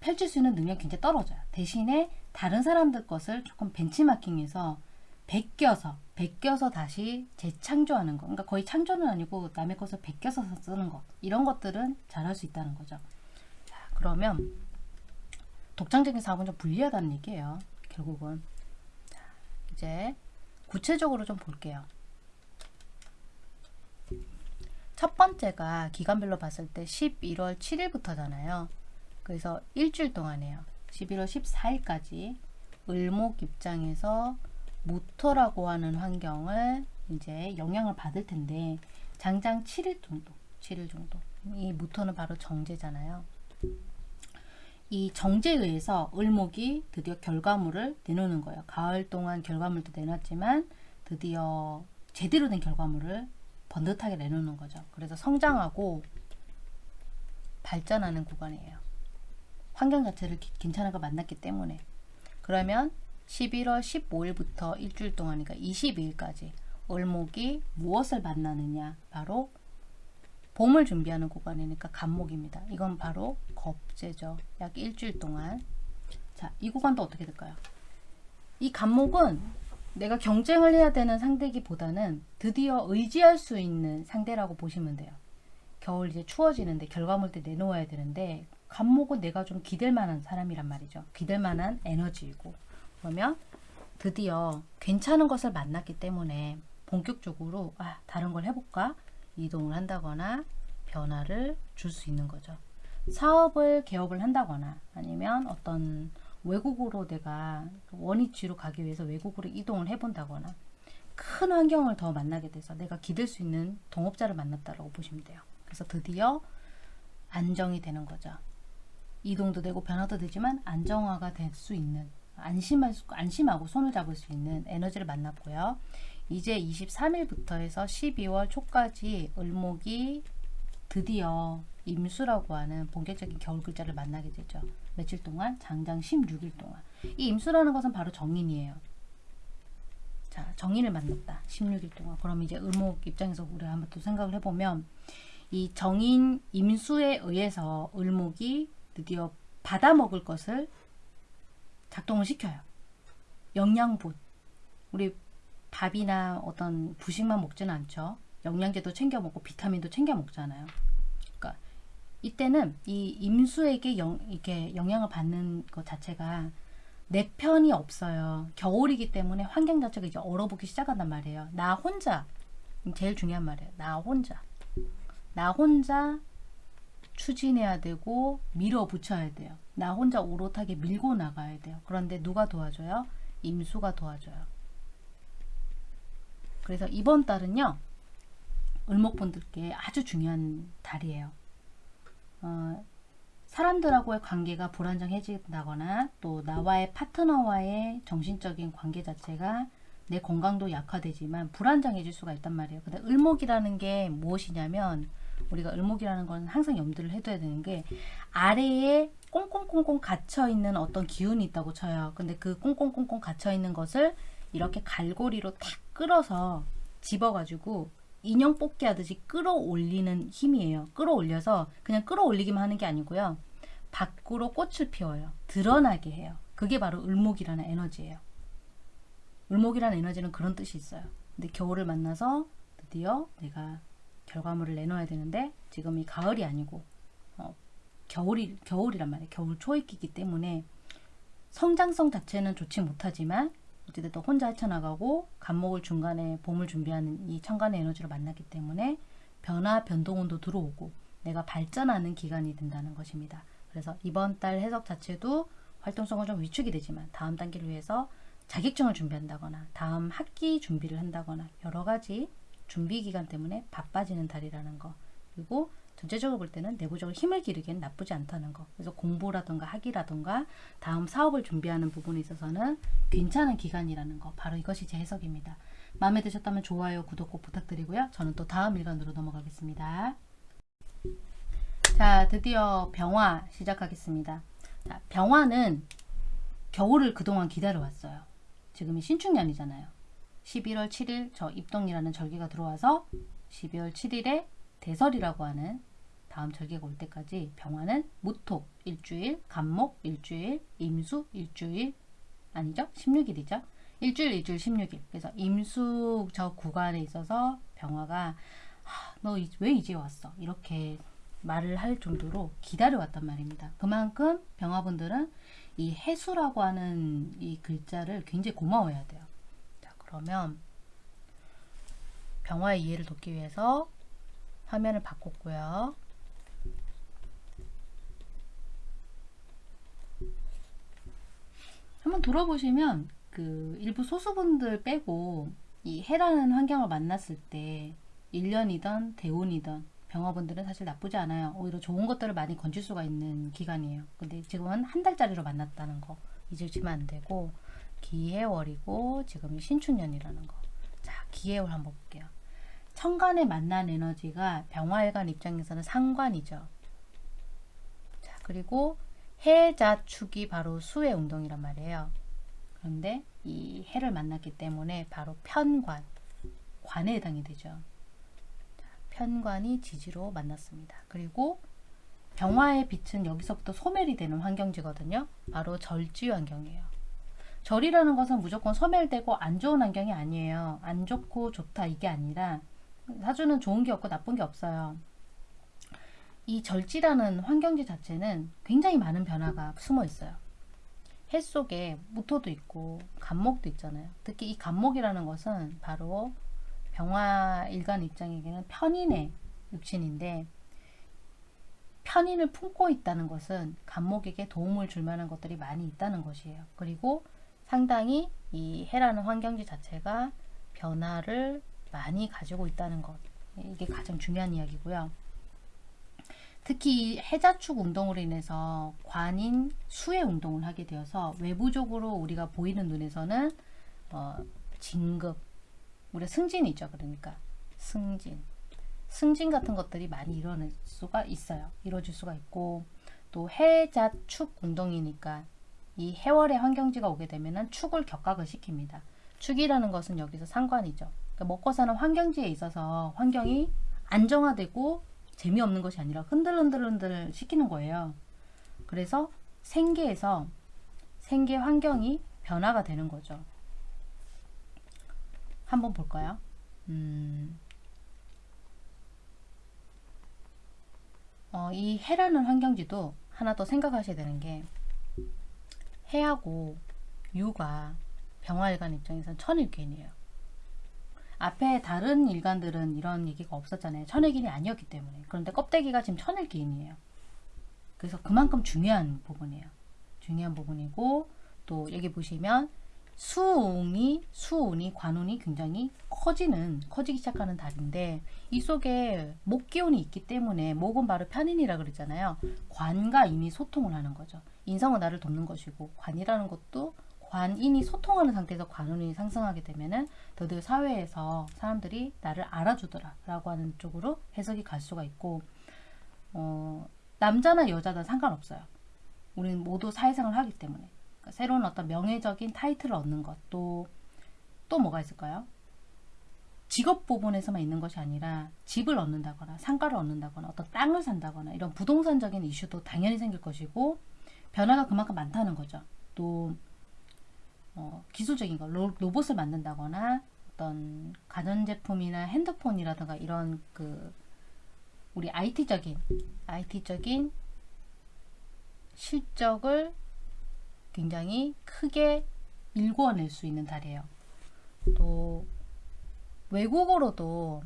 펼칠 수 있는 능력이 굉장히 떨어져요. 대신에 다른 사람들 것을 조금 벤치마킹해서 베껴서 베껴서 다시 재창조하는 거. 그러니까 거의 창조는 아니고 남의 것을 베껴서 쓰는 것. 이런 것들은 잘할 수 있다는 거죠. 자, 그러면 독창적인 사업은 좀 불리하다는 얘기예요. 결국은. 자, 이제 구체적으로 좀 볼게요. 첫 번째가 기간별로 봤을 때 11월 7일부터잖아요. 그래서 일주일 동안이에요. 11월 14일까지 을목 입장에서 무토라고 하는 환경을 이제 영향을 받을 텐데 장장 7일 정도 7일 정도. 이 무토는 바로 정제잖아요. 이 정제에 의해서 을목이 드디어 결과물을 내놓는 거예요. 가을 동안 결과물도 내놨지만 드디어 제대로 된 결과물을 번듯하게 내놓는 거죠. 그래서 성장하고 발전하는 구간이에요 환경 자체를 괜찮은 거 만났기 때문에 그러면 11월 15일부터 일주일 동안이니까 22일까지 을목이 무엇을 만나느냐 바로 봄을 준비하는 구간이니까 간목입니다. 이건 바로 겁재죠. 약 일주일 동안 자, 이 구간도 어떻게 될까요? 이 간목은 내가 경쟁을 해야 되는 상대기보다는 드디어 의지할 수 있는 상대라고 보시면 돼요. 겨울 이제 추워지는데 결과물 때 내놓아야 되는데 간목은 내가 좀 기댈 만한 사람이란 말이죠. 기댈 만한 에너지이고 그러면 드디어 괜찮은 것을 만났기 때문에 본격적으로 아, 다른 걸 해볼까 이동을 한다거나 변화를 줄 수 있는 거죠. 사업을 개업을 한다거나 아니면 어떤 외국으로 내가 원위치로 가기 위해서 외국으로 이동을 해본다거나 큰 환경을 더 만나게 돼서 내가 기댈 수 있는 동업자를 만났다고 보시면 돼요. 그래서 드디어 안정이 되는 거죠. 이동도 되고 변화도 되지만 안정화가 될 수 있는 안심할 수, 안심하고 손을 잡을 수 있는 에너지를 만났고요. 이제 23일부터 해서 12월 초까지 을목이 드디어 임수라고 하는 본격적인 겨울 글자를 만나게 되죠. 며칠 동안? 장장 16일 동안. 이 임수라는 것은 바로 정인이에요. 자, 정인을 만났다. 16일 동안. 그럼 이제 을목 입장에서 우리가 한번 또 생각을 해보면 이 정인 임수에 의해서 을목이 드디어 받아 먹을 것을 작동을 시켜요. 영양분. 우리 밥이나 어떤 부식만 먹지는 않죠. 영양제도 챙겨 먹고 비타민도 챙겨 먹잖아요. 그러니까 이때는 이 임수에게 영, 이렇게 영향을 받는 것 자체가 내 편이 없어요. 겨울이기 때문에 환경 자체가 이제 얼어붙기 시작한단 말이에요. 나 혼자 제일 중요한 말이에요. 나 혼자 나 혼자 추진해야 되고 밀어붙여야 돼요. 나 혼자 오롯하게 밀고 나가야 돼요. 그런데 누가 도와줘요? 임수가 도와줘요. 그래서 이번 달은요. 을목분들께 아주 중요한 달이에요. 어, 사람들하고의 관계가 불안정해진다거나 또 나와의 파트너와의 정신적인 관계 자체가 내 건강도 약화되지만 불안정해질 수가 있단 말이에요. 근데 을목이라는 게 무엇이냐면 우리가 을목이라는 건 항상 염두를 해둬야 되는 게 아래에 꽁꽁꽁꽁 갇혀 있는 어떤 기운이 있다고 쳐요. 근데 그 꽁꽁꽁꽁 갇혀 있는 것을 이렇게 갈고리로 탁 끌어서 집어가지고 인형 뽑기 하듯이 끌어올리는 힘이에요. 끌어올려서 그냥 끌어올리기만 하는 게 아니고요. 밖으로 꽃을 피워요. 드러나게 해요. 그게 바로 을목이라는 에너지예요. 을목이라는 에너지는 그런 뜻이 있어요. 근데 겨울을 만나서 드디어 내가 결과물을 내놓아야 되는데 지금이 가을이 아니고 어, 겨울이 겨울이란 말이에요. 겨울 초입기이기 때문에 성장성 자체는 좋지 못하지만 어찌됐든 혼자 헤쳐나가고 간목을 중간에 봄을 준비하는 이 천간의 에너지로 만났기 때문에 변화 변동운도 들어오고 내가 발전하는 기간이 된다는 것입니다. 그래서 이번 달 해석 자체도 활동성은 좀 위축이 되지만 다음 단계를 위해서 자격증을 준비한다거나 다음 학기 준비를 한다거나 여러 가지 준비 기간 때문에 바빠지는 달이라는 거. 그리고 전체적으로 볼 때는 내부적으로 힘을 기르기엔 나쁘지 않다는 거. 그래서 공부라든가 학위라든가 다음 사업을 준비하는 부분에 있어서는 괜찮은 기간이라는 거. 바로 이것이 제 해석입니다. 마음에 드셨다면 좋아요 구독 꼭 부탁드리고요. 저는 또 다음 일간으로 넘어가겠습니다. 자 드디어 병화 시작하겠습니다. 자, 병화는 겨울을 그동안 기다려왔어요. 지금이 신축년이잖아요 11월 7일 저 입동이라는 절기가 들어와서 12월 7일에 대설이라고 하는 다음 절기가 올 때까지 병화는 무토 일주일, 간목 일주일, 임수 일주일 아니죠? 16일이죠. 일주일 일주일 16일. 그래서 임수 저 구간에 있어서 병화가 너 왜 이제 왔어? 이렇게 말을 할 정도로 기다려왔단 말입니다. 그만큼 병화분들은 이 해수라고 하는 이 글자를 굉장히 고마워해야 돼요. 자, 그러면 병화의 이해를 돕기 위해서 화면을 바꿨고요. 한번 돌아보시면 그 일부 소수분들 빼고 이 해라는 환경을 만났을 때 1년이던 대운이던 병화분들은 사실 나쁘지 않아요. 오히려 좋은 것들을 많이 건질 수가 있는 기간이에요. 근데 지금은 한 달짜리로 만났다는 거 잊으시면 안 되고 기해월이고 지금이 신축년이라는 거. 자, 기해월 한번 볼게요. 천간에 만난 에너지가 병화일간 입장에서는 상관이죠. 자, 그리고 해자축이 바로 수의 운동이란 말이에요. 그런데 이 해를 만났기 때문에 바로 편관, 관에 해당이 되죠. 자, 편관이 지지로 만났습니다. 그리고 병화의 빛은 여기서부터 소멸이 되는 환경지거든요. 바로 절지 환경이에요. 절이라는 것은 무조건 소멸되고 안 좋은 환경이 아니에요. 안 좋고 좋다 이게 아니라 사주는 좋은 게 없고 나쁜 게 없어요. 이 절지라는 환경지 자체는 굉장히 많은 변화가 숨어 있어요. 해 속에 무토도 있고 간목도 있잖아요. 특히 이 간목이라는 것은 바로 병화 일간 입장에게는 편인의 육신인데 편인을 품고 있다는 것은 간목에게 도움을 줄 만한 것들이 많이 있다는 것이에요. 그리고 상당히 이 해라는 환경지 자체가 변화를 많이 가지고 있다는 것. 이게 가장 중요한 이야기고요. 특히 해자축 운동으로 인해서 관인 수의 운동을 하게 되어서 외부적으로 우리가 보이는 눈에서는 어, 진급 우리 승진이죠 그러니까. 승진. 승진 같은 것들이 많이 일어날 수가 있어요. 이루어질 수가 있고 또 해자축 운동이니까 이 해월의 환경지가 오게 되면은 축을 격각을 시킵니다 축이라는 것은 여기서 상관이죠. 그러니까 먹고 사는 환경지에 있어서 환경이 안정화되고 재미없는 것이 아니라 흔들흔들흔들 시키는 거예요. 그래서 생계에서 생계 환경이 변화가 되는 거죠. 한번 볼까요? 음, 어, 이 해라는 환경지도 하나 더 생각하셔야 되는 게 해하고 유가 병화일간 입장에선 천일견이에요. 앞에 다른 일간들은 이런 얘기가 없었잖아요. 천일견이 아니었기 때문에. 그런데 껍데기가 지금 천일견이에요. 그래서 그만큼 중요한 부분이에요. 중요한 부분이고 또 여기 보시면 수운이 수운이 관운이 굉장히 커지는 커지기 시작하는 달인데 이 속에 목 기운이 있기 때문에 목은 바로 편인이라 그랬잖아요. 관과 인이 소통을 하는 거죠. 인성은 나를 돕는 것이고 관이라는 것도 관인이 소통하는 상태에서 관운이 상승하게 되면은 더더 사회에서 사람들이 나를 알아주더라 라고 하는 쪽으로 해석이 갈 수가 있고 어, 남자나 여자나 상관없어요. 우리는 모두 사회생활을 하기 때문에 그러니까 새로운 어떤 명예적인 타이틀을 얻는 것도 또 뭐가 있을까요? 직업 부분에서만 있는 것이 아니라 집을 얻는다거나 상가를 얻는다거나 어떤 땅을 산다거나 이런 부동산적인 이슈도 당연히 생길 것이고 변화가 그만큼 많다는 거죠. 또 어, 기술적인 거 로, 로봇을 만든다거나 어떤 가전제품이나 핸드폰이라든가 이런 그 우리 IT적인 IT적인 실적을 굉장히 크게 일궈낼 수 있는 달이에요. 또 외국어로도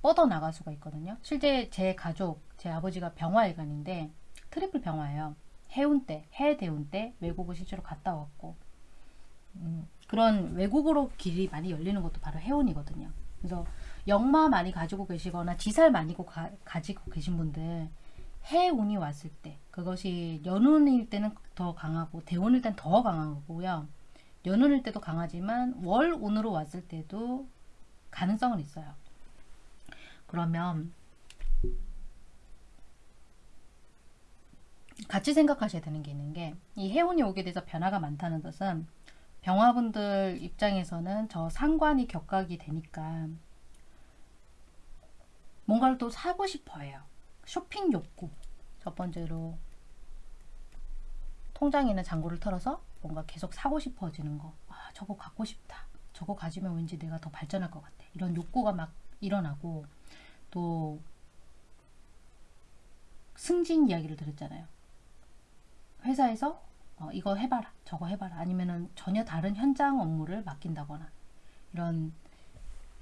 뻗어나갈 수가 있거든요. 실제 제 가족, 제 아버지가 병화일간인데 triple 병화예요. 해운 때, 해 대운 때 외국을 실제로 갔다 왔고 음, 그런 외국으로 길이 많이 열리는 것도 바로 해운이거든요. 그래서 역마 많이 가지고 계시거나 지살 많이 가, 가지고 계신 분들 해운이 왔을 때 그것이 연운일 때는 더 강하고 대운일 때는 더 강하고요. 연운일 때도 강하지만 월운으로 왔을 때도 가능성은 있어요. 그러면 같이 생각하셔야 되는 게 있는 게 이 해운이 오게 돼서 변화가 많다는 것은 병화분들 입장에서는 저 상관이 격각이 되니까 뭔가를 또 사고 싶어 해요. 쇼핑 욕구. 첫 번째로 통장에 있는 잔고를 털어서 뭔가 계속 사고 싶어지는 거. 아, 저거 갖고 싶다. 저거 가지면 왠지 내가 더 발전할 것 같아. 이런 욕구가 막 일어나고 또 승진 이야기를 들었잖아요. 회사에서 어, 이거 해봐라 저거 해봐라 아니면은 전혀 다른 현장 업무를 맡긴다거나 이런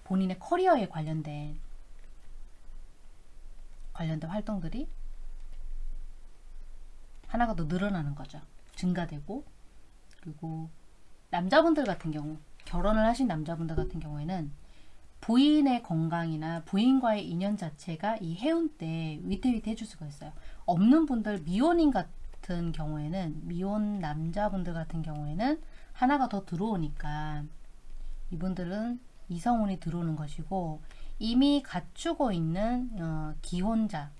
본인의 커리어에 관련된 관련된 활동들이 하나가 더 늘어나는 거죠. 증가되고 그리고 남자분들 같은 경우 결혼을 하신 남자분들 같은 경우에는 부인의 건강이나 부인과의 인연 자체가 이 해운 때 위태위태 해줄 수가 있어요. 없는 분들 미혼인 같은 경우에는 미혼 남자분들 같은 경우에는 하나가 더 들어오니까 이분들은 이성운이 들어오는 것이고 이미 갖추고 있는 어, 기혼자,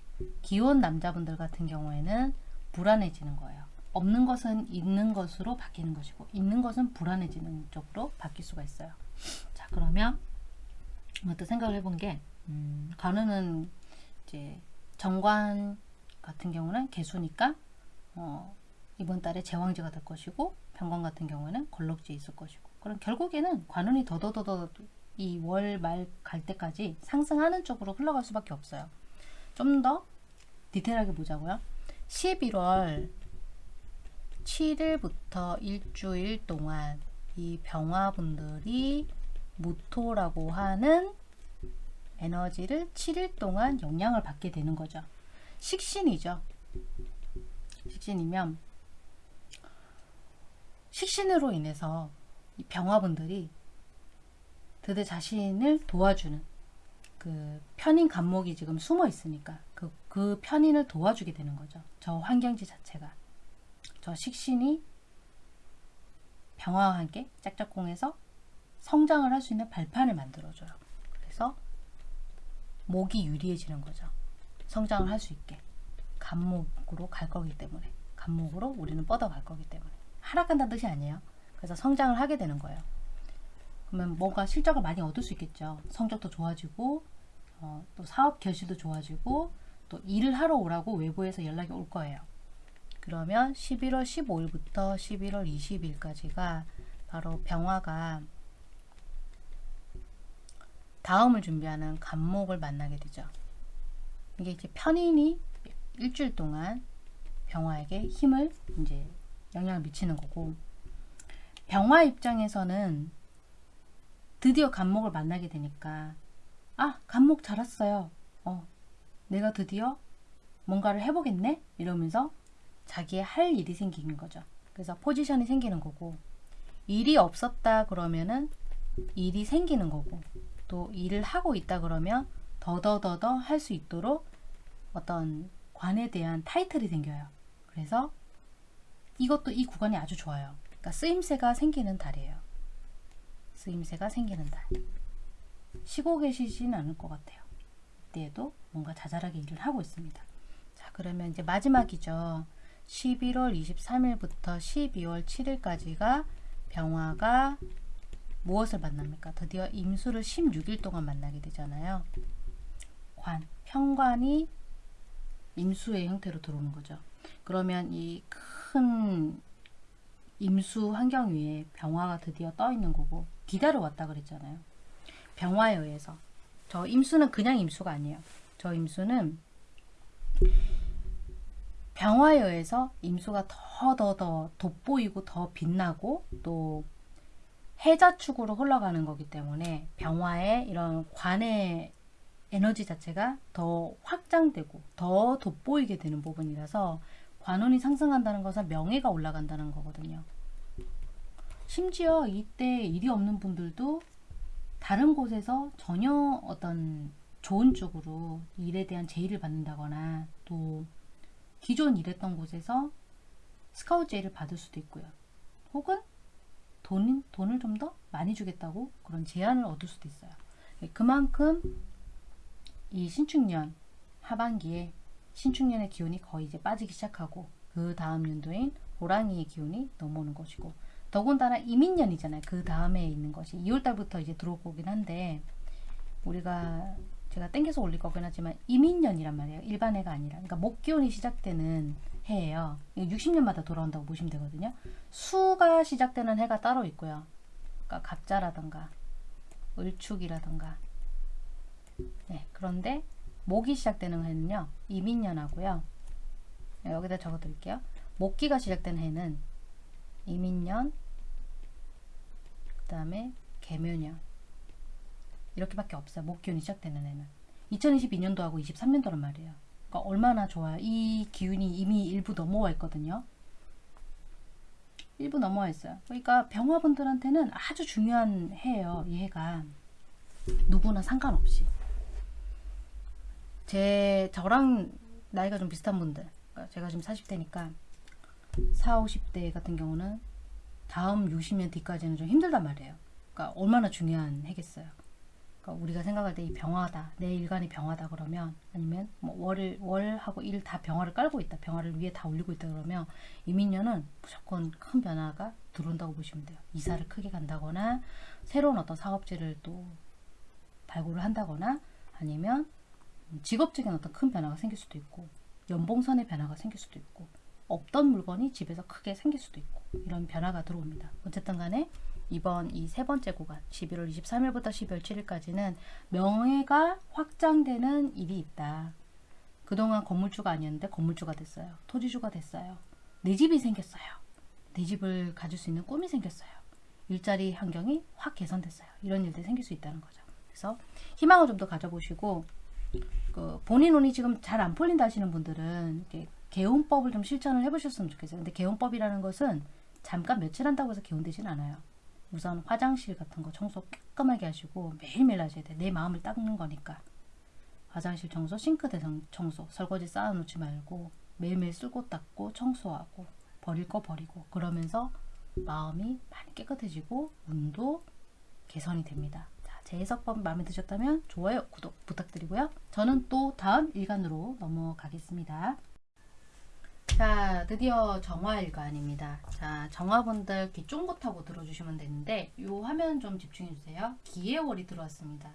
기혼 남자분들 같은 경우에는 불안해지는 거예요. 없는 것은 있는 것으로 바뀌는 것이고 있는 것은 불안해지는 쪽으로 바뀔 수가 있어요. 자 그러면 또 생각을 해본 게 음, 관우는 이제 정관 같은 경우는 개수니까 어, 이번 달에 제왕지가 될 것이고 병관 같은 경우에는 걸럭지에 있을 것이고 그럼 결국에는 관운이 더더더더 이 월 말 갈 때까지 상승하는 쪽으로 흘러갈 수밖에 없어요. 좀 더 디테일하게 보자고요. 11월 7일부터 일주일 동안 이 병화분들이 무토라고 하는 에너지를 7일 동안 영향을 받게 되는 거죠. 식신이죠. 식신이면 식신으로 인해서 이 병화분들이 그대 자신을 도와주는 그 편인 감목이 지금 숨어 있으니까 그, 그 편인을 도와주게 되는 거죠. 저 환경지 자체가. 저 식신이 병화와 함께 짝짝꿍해서 성장을 할 수 있는 발판을 만들어줘요. 그래서 목이 유리해지는 거죠. 성장을 할 수 있게. 감목으로 갈 거기 때문에. 감목으로 우리는 뻗어갈 거기 때문에. 하락한다는 뜻이 아니에요. 그래서 성장을 하게 되는 거예요. 그러면 뭔가 실적을 많이 얻을 수 있겠죠. 성적도 좋아지고 어, 또 사업 결실도 좋아지고 또 일을 하러 오라고 외부에서 연락이 올 거예요. 그러면 11월 15일부터 11월 20일까지가 바로 병화가 다음을 준비하는 간목을 만나게 되죠. 이게 이제 편인이 일주일 동안 병화에게 힘을 이제 영향을 미치는 거고 병화 입장에서는 드디어 간목을 만나게 되니까 아 간목 잘 왔어요. 어 내가 드디어 뭔가를 해보겠네 이러면서 자기의 할 일이 생기는 거죠. 그래서 포지션이 생기는 거고 일이 없었다 그러면은 일이 생기는 거고 또 일을 하고 있다 그러면 더더더더 할 수 있도록 어떤 관에 대한 타이틀이 생겨요. 그래서 이것도 이 구간이 아주 좋아요. 그러니까 쓰임새가 생기는 달이에요. 쓰임새가 생기는 달. 쉬고 계시진 않을 것 같아요. 이때에도 뭔가 자잘하게 일을 하고 있습니다. 자, 그러면 이제 마지막이죠. 11월 23일부터 12월 7일까지가 병화가 무엇을 만납니까? 드디어 임수를 16일 동안 만나게 되잖아요. 관, 평관이 임수의 형태로 들어오는 거죠. 그러면 이 큰 임수 환경 위에 병화가 드디어 떠 있는 거고 기다려 왔다 그랬잖아요. 병화에 의해서 저 임수는 그냥 임수가 아니에요. 저 임수는 병화에 의해서 임수가 더 더 더 돋보이고 더 빛나고 또 해자축으로 흘러가는 거기 때문에 병화의 이런 관의 에너지 자체가 더 확장되고 더 돋보이게 되는 부분이라서 관운이 상승한다는 것은 명예가 올라간다는 거거든요. 심지어 이때 일이 없는 분들도 다른 곳에서 전혀 어떤 좋은 쪽으로 일에 대한 제의를 받는다거나 또 기존 일했던 곳에서 스카우트 제의를 받을 수도 있고요. 혹은 돈, 돈을 좀 더 많이 주겠다고 그런 제안을 얻을 수도 있어요. 그만큼 이 신축년 하반기에 신축년의 기운이 거의 이제 빠지기 시작하고 그 다음 연도인 호랑이의 기운이 넘어오는 것이고 더군다나 이민년이잖아요. 그 다음에 있는 것이 2월달부터 이제 들어오긴 한데 우리가 제가 땡겨서 올릴 거긴 하지만 이민년이란 말이에요. 일반 해가 아니라 그러니까 목기운이 시작되는 해예요. 60년마다 돌아온다고 보시면 되거든요. 수가 시작되는 해가 따로 있고요. 그러니까 갑자라던가 을축이라던가 네, 그런데 목이 시작되는 해는요. 이민년하고요. 네, 여기다 적어드릴게요. 목기가 시작된 해는 이민년 그 다음에 개묘년 이렇게밖에 없어요. 목기운이 시작되는 해는 2022년도하고 23년도란 말이에요. 그러니까 얼마나 좋아요. 이 기운이 이미 일부 넘어와 있거든요. 일부 넘어와 있어요. 그러니까 병화분들한테는 아주 중요한 해예요. 이 해가 누구나 상관없이 제 저랑 나이가 좀 비슷한 분들 그러니까 제가 지금 40대니까 4, 50대 같은 경우는 다음 60년 뒤까지는 좀 힘들단 말이에요. 그러니까 얼마나 중요한 해겠어요. 그러니까 우리가 생각할 때 이 병화다, 내 일간이 병화다 그러면 아니면 뭐 월을 월하고 일 다 병화를 깔고 있다, 병화를 위에 다 올리고 있다 그러면 이민년은 무조건 큰 변화가 들어온다고 보시면 돼요. 이사를 크게 간다거나 새로운 어떤 사업체를 또 발굴을 한다거나 아니면 직업적인 어떤 큰 변화가 생길 수도 있고 연봉선의 변화가 생길 수도 있고 없던 물건이 집에서 크게 생길 수도 있고 이런 변화가 들어옵니다. 어쨌든 간에 이번 이 세 번째 구간 11월 23일부터 12월 7일까지는 명예가 확장되는 일이 있다. 그동안 건물주가 아니었는데 건물주가 됐어요. 토지주가 됐어요. 내 집이 생겼어요. 내 집을 가질 수 있는 꿈이 생겼어요. 일자리 환경이 확 개선됐어요. 이런 일들이 생길 수 있다는 거죠. 그래서 희망을 좀 더 가져보시고 그 본인 운이 지금 잘 안 풀린다 하시는 분들은 개운법을 좀 실천을 해보셨으면 좋겠어요. 근데 개운법이라는 것은 잠깐 며칠 한다고 해서 개운되진 않아요. 우선 화장실 같은 거 청소 깔끔하게 하시고 매일매일 하셔야 돼. 내 마음을 닦는 거니까. 화장실 청소, 싱크대 청소, 설거지 쌓아놓지 말고 매일매일 쓸고 닦고 청소하고 버릴 거 버리고 그러면서 마음이 많이 깨끗해지고 운도 개선이 됩니다. 자, 제 해석법 마음에 드셨다면 좋아요, 구독 부탁드리고요. 저는 또 다음 일간으로 넘어가겠습니다. 자, 드디어 정화일관입니다. 자, 정화분들 귀 쫑긋하고 들어주시면 되는데 이 화면 좀 집중해 주세요. 기해월이 들어왔습니다.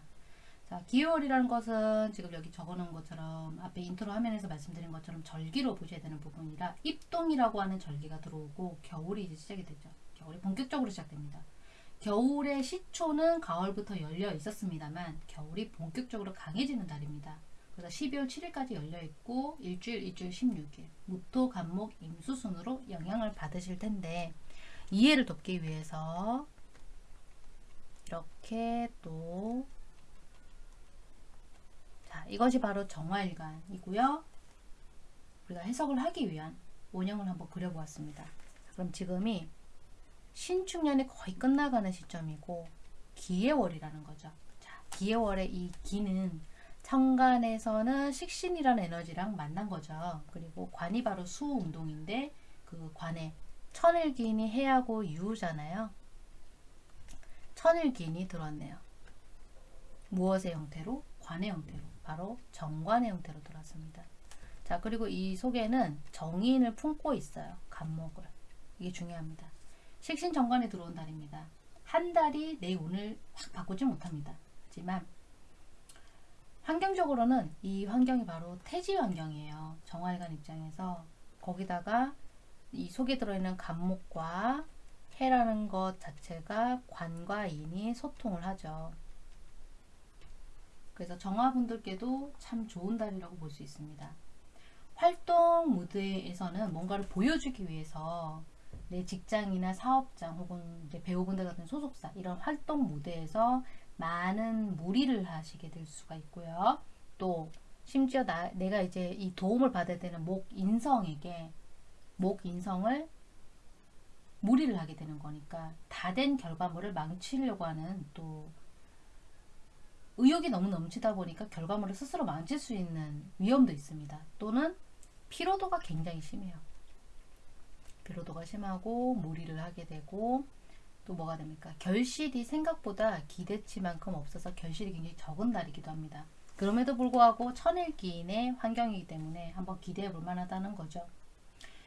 자, 기해월이라는 것은 지금 여기 적어놓은 것처럼 앞에 인트로 화면에서 말씀드린 것처럼 절기로 보셔야 되는 부분이라 입동이라고 하는 절기가 들어오고 겨울이 이제 시작이 되죠. 겨울이 본격적으로 시작됩니다. 겨울의 시초는 가을부터 열려 있었습니다만 겨울이 본격적으로 강해지는 달입니다. 그래서 12월 7일까지 열려 있고 일주일 일주일 16일 무토 간목 임수 순으로 영향을 받으실 텐데 이해를 돕기 위해서 이렇게 또 자, 이것이 바로 정화일관이고요. 우리가 해석을 하기 위한 원형을 한번 그려보았습니다. 그럼 지금이 신축년이 거의 끝나가는 시점이고 기해월이라는 거죠. 자, 기해월의 이 기는 천간에서는 식신이라는 에너지랑 만난 거죠. 그리고 관이 바로 수운동인데 그 관에 천일기인이 해하고 유잖아요. 천일기인이 들어왔네요. 무엇의 형태로? 관의 형태로. 바로 정관의 형태로 들어왔습니다. 자 그리고 이 속에는 정인을 품고 있어요. 간목을. 이게 중요합니다. 식신 정관에 들어온 달입니다. 한 달이 내 운을 확 바꾸지 못합니다. 하지만 환경적으로는 이 환경이 바로 태지 환경이에요. 정화일관 입장에서 거기다가 이 속에 들어있는 간목과 해라는 것 자체가 관과 인이 소통을 하죠. 그래서 정화분들께도 참 좋은 달이라고 볼 수 있습니다. 활동 무대에서는 뭔가를 보여주기 위해서 내 직장이나 사업장 혹은 이제 배우분들 같은 소속사 이런 활동 무대에서 많은 무리를 하시게 될 수가 있고요. 또 심지어 나, 내가 이제 이 도움을 받아야 되는 목 인성에게 목 인성을 무리를 하게 되는 거니까 다 된 결과물을 망치려고 하는 또 의욕이 너무 넘치다 보니까 결과물을 스스로 망칠 수 있는 위험도 있습니다. 또는 피로도가 굉장히 심해요. 피로도가 심하고 무리를 하게 되고 또 뭐가 됩니까? 결실이 생각보다 기대치만큼 없어서 결실이 굉장히 적은 달이기도 합니다. 그럼에도 불구하고 천일기인의 환경이기 때문에 한번 기대해 볼 만하다는 거죠.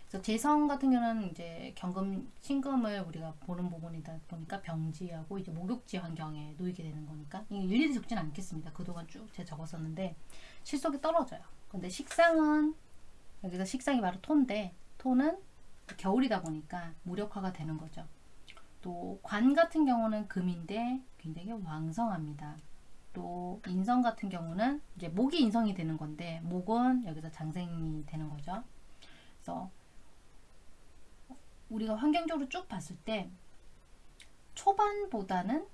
그래서 재성 같은 경우는 이제 경금, 신금을 우리가 보는 부분이다 보니까 병지하고 이제 목욕지 환경에 놓이게 되는 거니까 일일이 적진 않겠습니다. 그동안 쭉 제가 적었었는데 실속이 떨어져요. 근데 식상은 여기서 식상이 바로 토인데 토는 겨울이다 보니까 무력화가 되는 거죠. 또 관 같은 경우는 금인데 굉장히 왕성합니다. 또 인성 같은 경우는 이제 목이 인성이 되는 건데 목은 여기서 장생이 되는 거죠. 그래서 우리가 환경적으로 쭉 봤을 때 초반보다는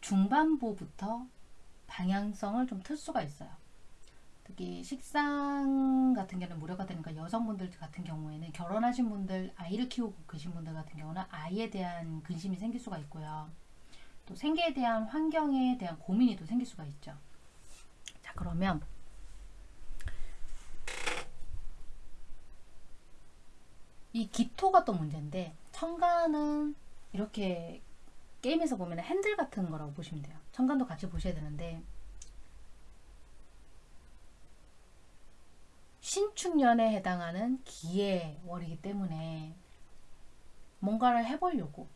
중반부부터 방향성을 좀 틀 수가 있어요. 특히 식상 같은 경우는 무료가 되니까 여성분들 같은 경우에는 결혼하신 분들 아이를 키우고 계신 분들 같은 경우는 아이에 대한 근심이 생길 수가 있고요. 또 생계에 대한 환경에 대한 고민이 또 생길 수가 있죠. 자 그러면 이 기토가 또 문제인데 청간은 이렇게 게임에서 보면 핸들 같은 거라고 보시면 돼요. 청간도 같이 보셔야 되는데 신축년에 해당하는 기해월이기 때문에 뭔가를 해보려고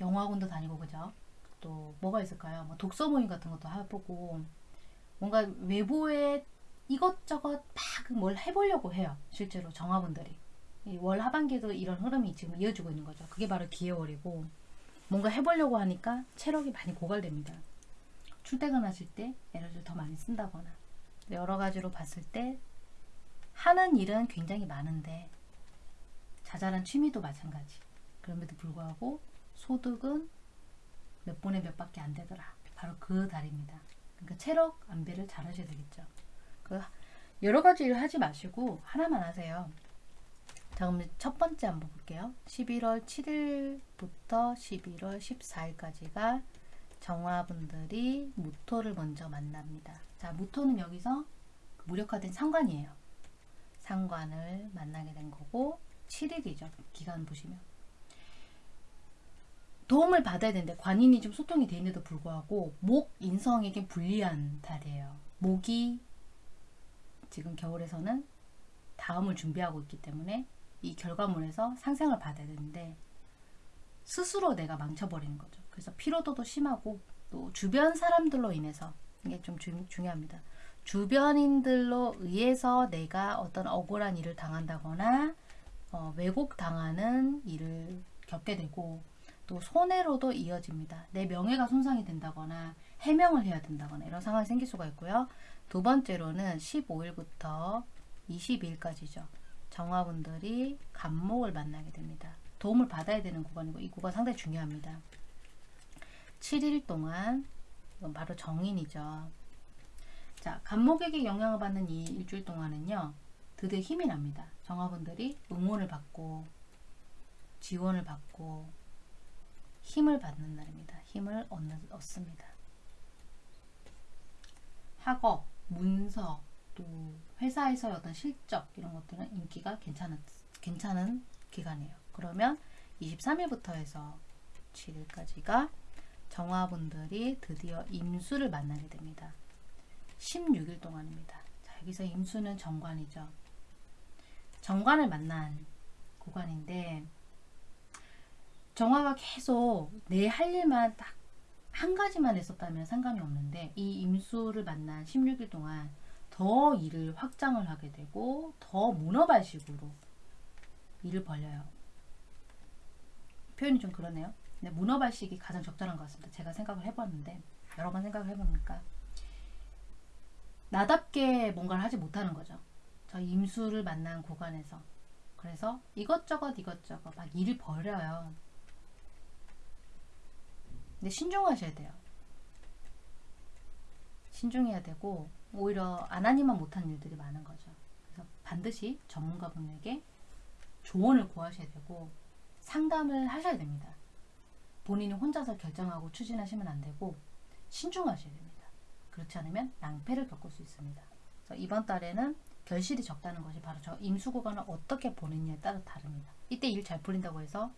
영화관도 다니고 그죠? 또 뭐가 있을까요? 뭐 독서 모임 같은 것도 해보고 뭔가 외부에 이것저것 막 뭘 해보려고 해요. 실제로 정화분들이 월 하반기에도 이런 흐름이 지금 이어지고 있는 거죠. 그게 바로 기해월이고 뭔가 해보려고 하니까 체력이 많이 고갈됩니다. 출퇴근하실 때 에너지를 더 많이 쓴다거나 여러 가지로 봤을 때 하는 일은 굉장히 많은데 자잘한 취미도 마찬가지. 그럼에도 불구하고 소득은 몇 분의 몇 밖에 안 되더라. 바로 그 달입니다. 그러니까 체력 안배를 잘 하셔야 되겠죠. 그 여러 가지 일 하지 마시고 하나만 하세요. 자, 그럼 첫 번째 한번 볼게요. 11월 7일부터 11월 14일까지가 정화분들이 무토를 먼저 만납니다. 자, 무토는 여기서 무력화된 상관이에요. 상관을 만나게 된 거고 7일이죠. 기간 보시면. 도움을 받아야 되는데 관인이 좀 소통이 되는데도 불구하고 목 인성에게 불리한 달이에요. 목이 지금 겨울에서는 다음을 준비하고 있기 때문에 이 결과물에서 상생을 받아야 되는데 스스로 내가 망쳐버리는 거죠. 그래서 피로도도 심하고 또 주변 사람들로 인해서 이게 좀 주, 중요합니다. 주변인들로 의해서 내가 어떤 억울한 일을 당한다거나 어, 왜곡당하는 일을 겪게 되고 또 손해로도 이어집니다. 내 명예가 손상이 된다거나 해명을 해야 된다거나 이런 상황이 생길 수가 있고요. 두 번째로는 15일부터 22일까지죠. 정화분들이 간목을 만나게 됩니다. 도움을 받아야 되는 구간이고 이 구간 상당히 중요합니다. 7일 동안 바로 정인이죠. 자, 간목에게 영향을 받는 이 일주일 동안은요. 드디어 힘이 납니다. 정화분들이 응원을 받고 지원을 받고 힘을 받는 날입니다. 힘을 얻는, 얻습니다. 학업, 문서, 또 회사에서의 어떤 실적 이런 것들은 인기가 괜찮은, 괜찮은 기간이에요. 그러면 23일부터 해서 7일까지가 정화분들이 드디어 임수를 만나게 됩니다. 16일 동안입니다. 자, 여기서 임수는 정관이죠. 정관을 만난 구간인데 정화가 계속 내 할 일만 딱 한 가지만 했었다면 상관이 없는데 이 임수를 만난 16일 동안 더 일을 확장을 하게 되고 더 문어발식으로 일을 벌려요. 표현이 좀 그러네요. 근데 문어발식이 가장 적절한 것 같습니다. 제가 생각을 해봤는데 여러 번 생각을 해보니까 나답게 뭔가를 하지 못하는 거죠. 저 임수를 만난 구간에서 그래서 이것저것 이것저것 막 일을 벌여요. 근데 신중하셔야 돼요. 신중해야 되고 오히려 안 하니만 못한 일들이 많은 거죠. 그래서 반드시 전문가분에게 조언을 구하셔야 되고 상담을 하셔야 됩니다. 본인이 혼자서 결정하고 추진하시면 안 되고 신중하셔야 됩니다. 그렇지 않으면 낭패를 겪을 수 있습니다. 이번 달에는 결실이 적다는 것이 바로 저 임수 구간을 어떻게 보느냐에 따라 다릅니다. 이때 일 잘 풀린다고 해서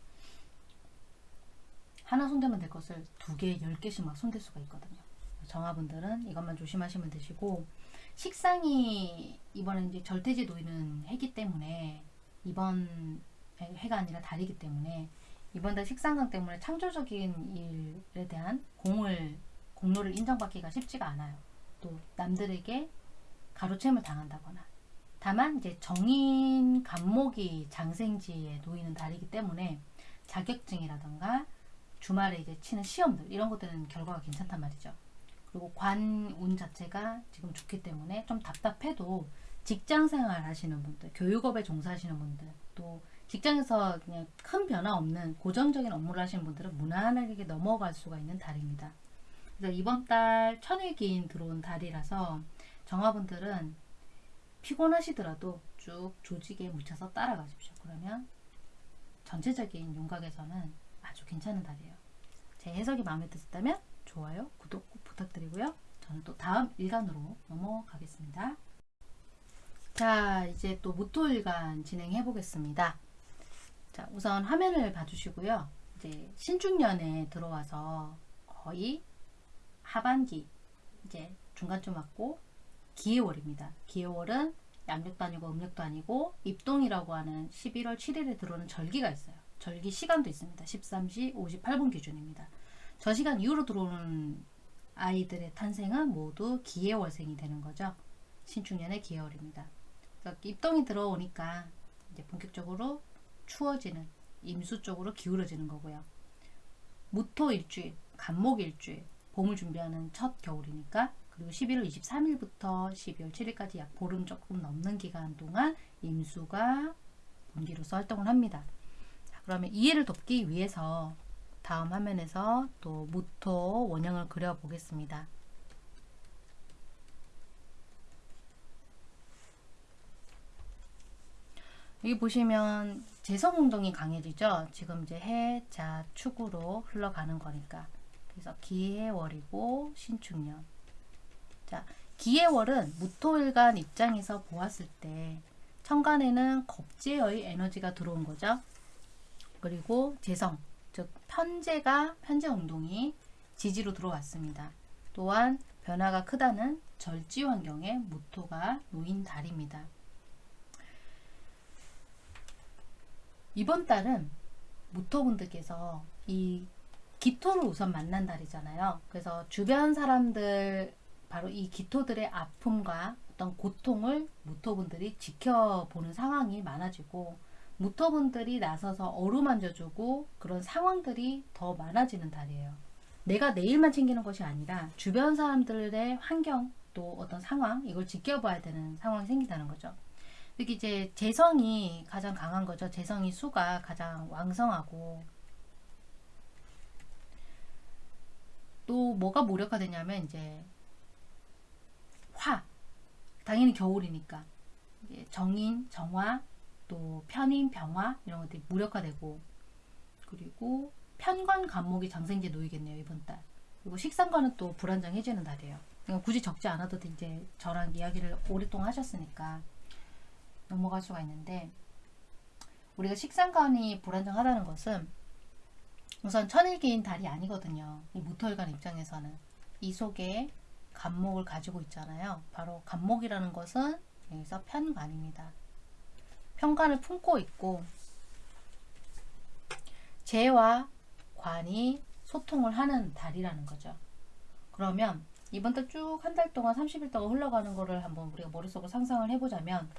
하나 손대면 될 것을 두 개, 열 개씩 막 손댈 수가 있거든요. 정화분들은 이것만 조심하시면 되시고 식상이 이번에 이제 절대지 놓이는 해기 때문에 이번 해가 아니라 달이기 때문에 이번 달 식상강 때문에 창조적인 일에 대한 공을 공로를 인정받기가 쉽지가 않아요. 또 남들에게 가로채을 당한다거나 다만 이제 정인 간목이 장생지에 놓이는 달이기 때문에 자격증이라던가 주말에 이제 치는 시험들 이런 것들은 결과가 괜찮단 말이죠. 그리고 관운 자체가 지금 좋기 때문에 좀 답답해도 직장생활 하시는 분들, 교육업에 종사하시는 분들, 또 직장에서 그냥 큰 변화 없는 고정적인 업무를 하시는 분들은 무난하게 넘어갈 수가 있는 달입니다. 그래서 이번 달 천일기인 들어온 달이라서 정화분들은 피곤하시더라도 쭉 조직에 묻혀서 따라가십시오. 그러면 전체적인 윤곽에서는 아주 괜찮은 달이에요. 제 해석이 마음에 드셨다면 좋아요, 구독 꼭 부탁드리고요. 저는 또 다음 일간으로 넘어가겠습니다. 자, 이제 또 무토일간 진행해 보겠습니다. 자, 우선 화면을 봐주시고요. 이제 신중년에 들어와서 거의 하반기, 이제 중간쯤 왔고, 기해월입니다. 기해월은 양력도 아니고 음력도 아니고 입동이라고 하는 11월 7일에 들어오는 절기가 있어요. 절기 시간도 있습니다. 13시 58분 기준입니다. 저 시간 이후로 들어오는 아이들의 탄생은 모두 기해월생이 되는 거죠. 신축년의 기해월입니다. 입동이 들어오니까 이제 본격적으로 추워지는 임수 쪽으로 기울어지는 거고요. 무토 일주일, 간목 일주일, 봄을 준비하는 첫 겨울이니까 그리고 11월 23일부터 12월 7일까지 약 보름 조금 넘는 기간 동안 임수가 분기로서 활동을 합니다. 자, 그러면 이해를 돕기 위해서 다음 화면에서 또 무토 원형을 그려보겠습니다. 여기 보시면 재성운동이 강해지죠. 지금 이제 해, 자, 축으로 흘러가는 거니까. 그래서 기해월이고 신축년. 자, 기해월은 무토일간 입장에서 보았을 때 천간에는 겁제의 에너지가 들어온 거죠. 그리고 재성, 즉 편제가 편제 운동이 지지로 들어왔습니다. 또한 변화가 크다는 절지 환경에 무토가 놓인 달입니다. 이번 달은 무토분들께서 이 기토를 우선 만난 달이잖아요. 그래서 주변 사람들 바로 이 기토들의 아픔과 어떤 고통을 무토분들이 지켜보는 상황이 많아지고 무토분들이 나서서 어루만져주고 그런 상황들이 더 많아지는 달이에요. 내가 내일만 챙기는 것이 아니라 주변 사람들의 환경 또 어떤 상황 이걸 지켜봐야 되는 상황이 생긴다는 거죠. 특히 이제 재성이 가장 강한 거죠. 재성이 수가 가장 왕성하고 또 뭐가 무력화되냐면 이제 화. 당연히 겨울이니까. 정인, 정화, 또 편인, 병화 이런 것들이 무력화되고. 그리고 편관 간목이 장생제 놓이겠네요 이번 달. 그리고 식상관은 또 불안정해지는 달이에요. 그러니까 굳이 적지 않아도 이제 저랑 이야기를 오랫동안 하셨으니까 넘어갈 수가 있는데 우리가 식상관이 불안정하다는 것은 우선 천일기인 달이 아니거든요 이 무토일관 입장에서는 이 속에 간목을 가지고 있잖아요 바로 간목이라는 것은 여기서 편관입니다 편관을 품고 있고 재와 관이 소통을 하는 달이라는 거죠. 그러면 이번 달 쭉 한 달 동안 30일 동안 흘러가는 거를 한번 우리가 머릿속으로 상상을 해보자면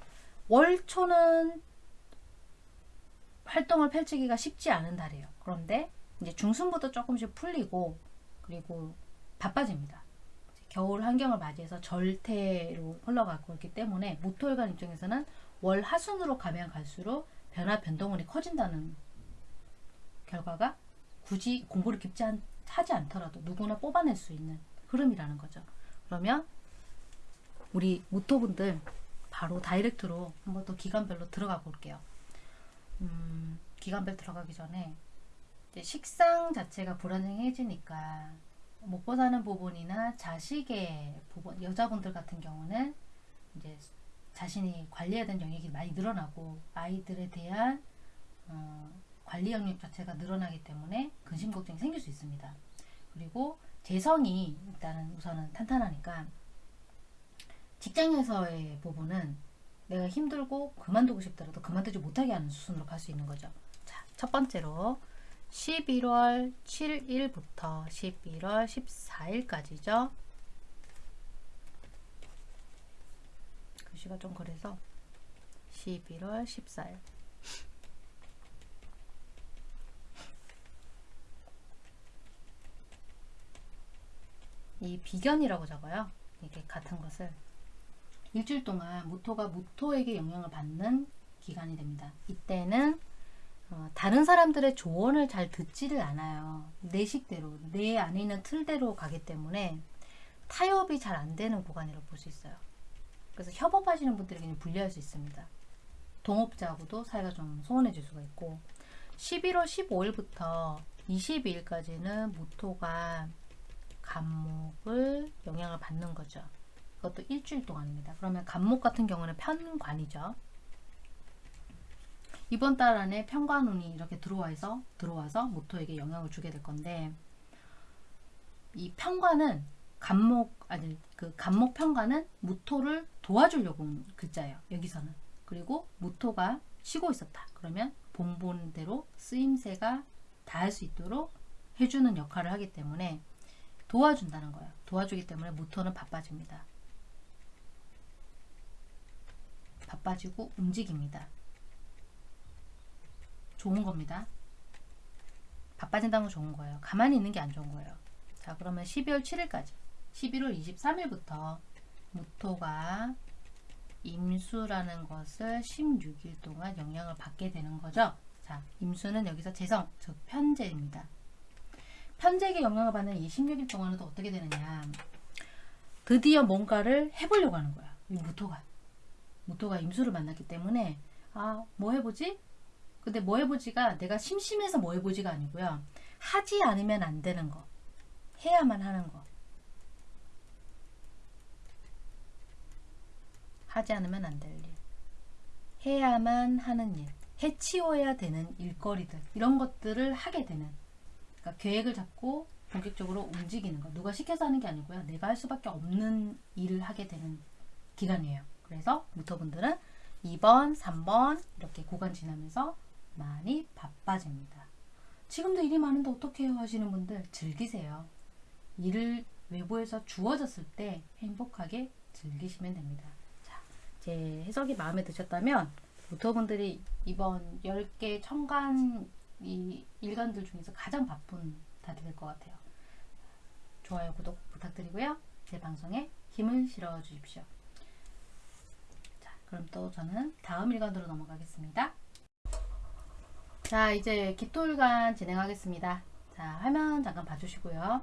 월초는 활동을 펼치기가 쉽지 않은 달이에요. 그런데 이제 중순부터 조금씩 풀리고 그리고 바빠집니다. 겨울 환경을 맞이해서 절태로 흘러가고 있기 때문에 모토일관 입장에서는 월 하순으로 가면 갈수록 변화 변동원이 커진다는 결과가 굳이 공부를 깊지 않, 하지 않더라도 누구나 뽑아낼 수 있는 흐름이라는 거죠. 그러면 우리 모토분들 바로 다이렉트로 한번 또 기간별로 들어가 볼게요. 음, 기간별 들어가기 전에 식상 자체가 불안정해지니까 먹고 사는 부분이나 자식의 부분, 여자분들 같은 경우는 이제 자신이 관리해야 되는 영역이 많이 늘어나고 아이들에 대한 어, 관리 영역 자체가 늘어나기 때문에 근심 걱정이 생길 수 있습니다. 그리고 재성이 일단은 우선은 탄탄하니까 직장에서의 부분은 내가 힘들고 그만두고 싶더라도 그만두지 못하게 하는 수순으로 갈 수 있는 거죠. 자, 첫 번째로 11월 7일부터 11월 14일까지죠. 글씨가 좀 그래서 11월 14일 이 비견이라고 적어요. 이게 같은 것을 일주일 동안 무토가 무토에게 영향을 받는 기간이 됩니다. 이때는 어, 다른 사람들의 조언을 잘 듣지를 않아요. 내 식대로, 내 안에 있는 틀대로 가기 때문에 타협이 잘 안 되는 구간이라고 볼 수 있어요. 그래서 협업하시는 분들에게는 불리할 수 있습니다. 동업자하고도 사이가 좀 소원해질 수가 있고 11월 15일부터 22일까지는 무토가 간목을 영향을 받는 거죠. 그것도 일주일 동안입니다. 그러면 간목 같은 경우는 편관이죠. 이번 달 안에 편관운이 이렇게 들어와서 들어와서 모토에게 영향을 주게 될 건데 이 편관은 간목 아니 그 간목 편관은 무토를 도와주려고 온 글자예요. 여기서는 그리고 무토가 쉬고 있었다. 그러면 본본대로 쓰임새가 닿을 수 있도록 해주는 역할을 하기 때문에 도와준다는 거예요. 도와주기 때문에 무토는 바빠집니다. 바빠지고 움직입니다. 좋은 겁니다. 바빠진다는 건 좋은 거예요. 가만히 있는 게 안 좋은 거예요. 자 그러면 12월 7일까지 11월 23일부터 무토가 임수라는 것을 16일 동안 영향을 받게 되는 거죠. 자, 임수는 여기서 재성, 즉 편재입니다. 편재에게 영향을 받는 이 16일 동안은 또 어떻게 되느냐. 드디어 뭔가를 해보려고 하는 거야. 이 무토가. 무토가 임수를 만났기 때문에 아, 뭐 해보지? 근데 뭐 해보지가 내가 심심해서 뭐 해보지가 아니고요. 하지 않으면 안 되는 거. 해야만 하는 거. 하지 않으면 안 될 일. 해야만 하는 일. 해치워야 되는 일거리들. 이런 것들을 하게 되는. 그러니까 계획을 잡고 본격적으로 움직이는 거. 누가 시켜서 하는 게 아니고요. 내가 할 수밖에 없는 일을 하게 되는 기간이에요. 그래서 무토분들은 2번, 3번 이렇게 구간 지나면서 많이 바빠집니다. 지금도 일이 많은데 어떻게 해요 하시는 분들 즐기세요. 일을 외부에서 주어졌을 때 행복하게 즐기시면 됩니다. 자, 제 해석이 마음에 드셨다면 모터분들이 이번 10개 청간 이 일간들 중에서 가장 바쁜 달이 될 것 같아요. 좋아요, 구독 부탁드리고요. 제 방송에 힘을 실어 주십시오. 자, 그럼 또 저는 다음 일간으로 넘어가겠습니다. 자, 이제 기토일간 진행하겠습니다. 자, 화면 잠깐 봐주시고요.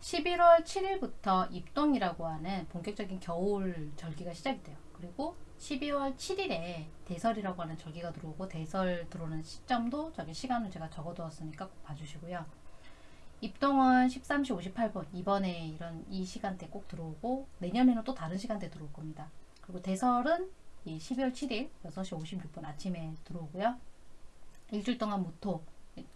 11월 7일부터 입동이라고 하는 본격적인 겨울 절기가 시작이 돼요. 그리고 12월 7일에 대설이라고 하는 절기가 들어오고 대설 들어오는 시점도 저기 시간을 제가 적어두었으니까 꼭 봐주시고요. 입동은 13시 58분 이번에 이런 이 시간대 꼭 들어오고 내년에는 또 다른 시간대 들어올 겁니다. 그리고 대설은 이 12월 7일 6시 56분 아침에 들어오고요. 일주일 동안 무토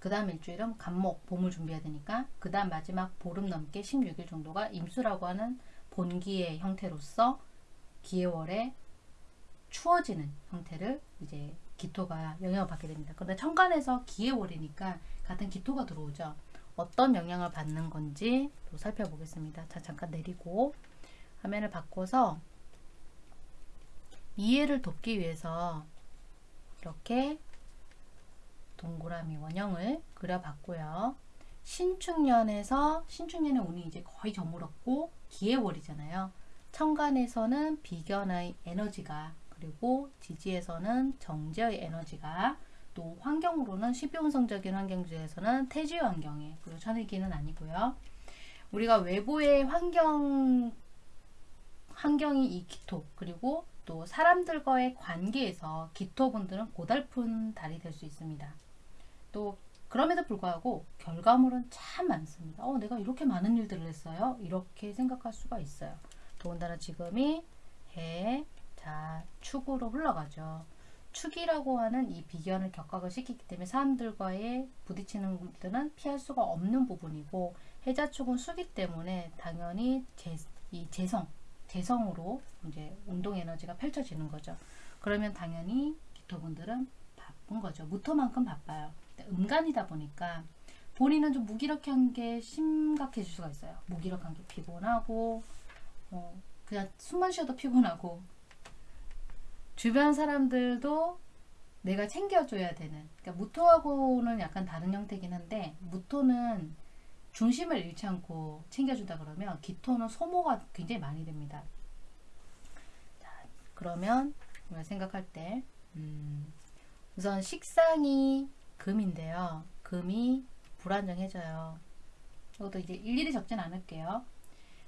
그 다음 일주일은 간목 봄을 준비해야 되니까 그 다음 마지막 보름 넘게 16일 정도가 임수라고 하는 본기의 형태로서 기해월에 추워지는 형태를 이제 기토가 영향을 받게 됩니다. 그런데 천간에서 기해월이니까 같은 기토가 들어오죠. 어떤 영향을 받는 건지 또 살펴보겠습니다. 자 잠깐 내리고 화면을 바꿔서 이해를 돕기 위해서 이렇게 동그라미 원형을 그려봤고요. 신축년에서 신축년의 운이 이제 거의 저물었고 기해월이잖아요. 천간에서는 비견의 에너지가 그리고 지지에서는 정제의 에너지가 또 환경으로는 12운성적인 환경주에서는 태지 환경에 그리고 천일기는 아니고요. 우리가 외부의 환경 환경이 이 기토 그리고 또 사람들과의 관계에서 기토분들은 고달픈 달이 될 수 있습니다. 또 그럼에도 불구하고 결과물은 참 많습니다. 어, 내가 이렇게 많은 일들을 했어요. 이렇게 생각할 수가 있어요. 더군다나 지금이 해, 자, 축으로 흘러가죠. 축이라고 하는 이 비견을 격각을 시키기 때문에 사람들과의 부딪히는 것들은 피할 수가 없는 부분이고 해자축은 수기 때문에 당연히 재, 이 재성, 재성으로 이제 운동 에너지가 펼쳐지는 거죠. 그러면 당연히 기토분들은 바쁜 거죠. 무토만큼 바빠요. 음간이다 보니까 본인은 좀 무기력한 게 심각해질 수가 있어요. 무기력한 게 피곤하고 어, 그냥 숨만 쉬어도 피곤하고 주변 사람들도 내가 챙겨줘야 되는 그러니까 무토하고는 약간 다른 형태긴 한데 무토는 중심을 잃지 않고 챙겨준다 그러면 기토는 소모가 굉장히 많이 됩니다. 자, 그러면 생각할 때 음, 우선 식상이 금인데요. 금이 불안정해져요. 이것도 이제 일일이 적진 않을게요.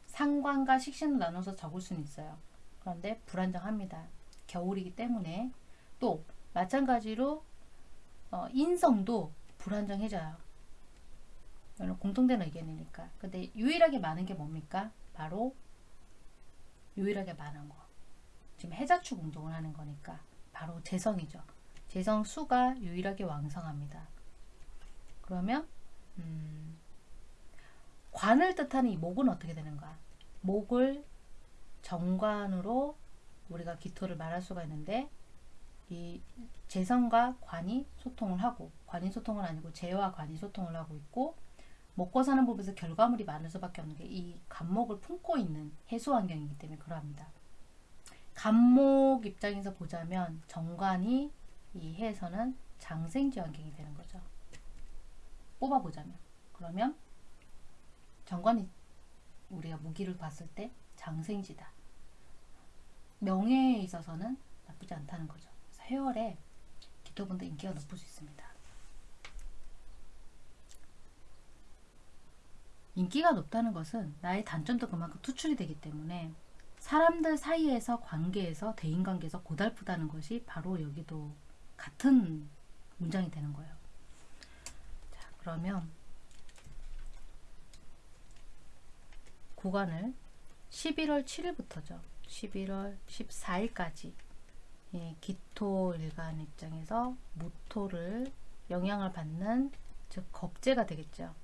상관과 식신을 나눠서 적을 수는 있어요. 그런데 불안정합니다. 겨울이기 때문에 또 마찬가지로 어, 인성도 불안정해져요. 이건 공통된 의견이니까. 근데 유일하게 많은 게 뭡니까? 바로 유일하게 많은 거. 지금 해자축 운동을 하는 거니까 바로 재성이죠. 재성 수가 유일하게 왕성합니다. 그러면 음, 관을 뜻하는 이 목은 어떻게 되는가? 목을 정관으로 우리가 기토를 말할 수가 있는데 이 재성과 관이 소통을 하고 관이 소통은 아니고 재와 관이 소통을 하고 있고 먹고 사는 법에서 결과물이 많을 수밖에 없는 게 이 간목을 품고 있는 해수 환경이기 때문에 그러합니다. 간목 입장에서 보자면 정관이 이 해에서는 장생지 환경이 되는 거죠. 뽑아보자면 그러면 정관이 우리가 무기를 봤을 때 장생지다. 명예에 있어서는 나쁘지 않다는 거죠. 그래서 해월에 기토분들 인기가 높을 수 있습니다. 인기가 높다는 것은 나의 단점도 그만큼 투출이 되기 때문에 사람들 사이에서 관계에서 대인관계에서 고달프다는 것이 바로 여기도 같은 문장이 되는 거예요. 자, 그러면 구간을 11월 7일부터죠. 11월 14일까지 예, 기토 일간 입장에서 무토를 영향을 받는 즉 겁재가 되겠죠.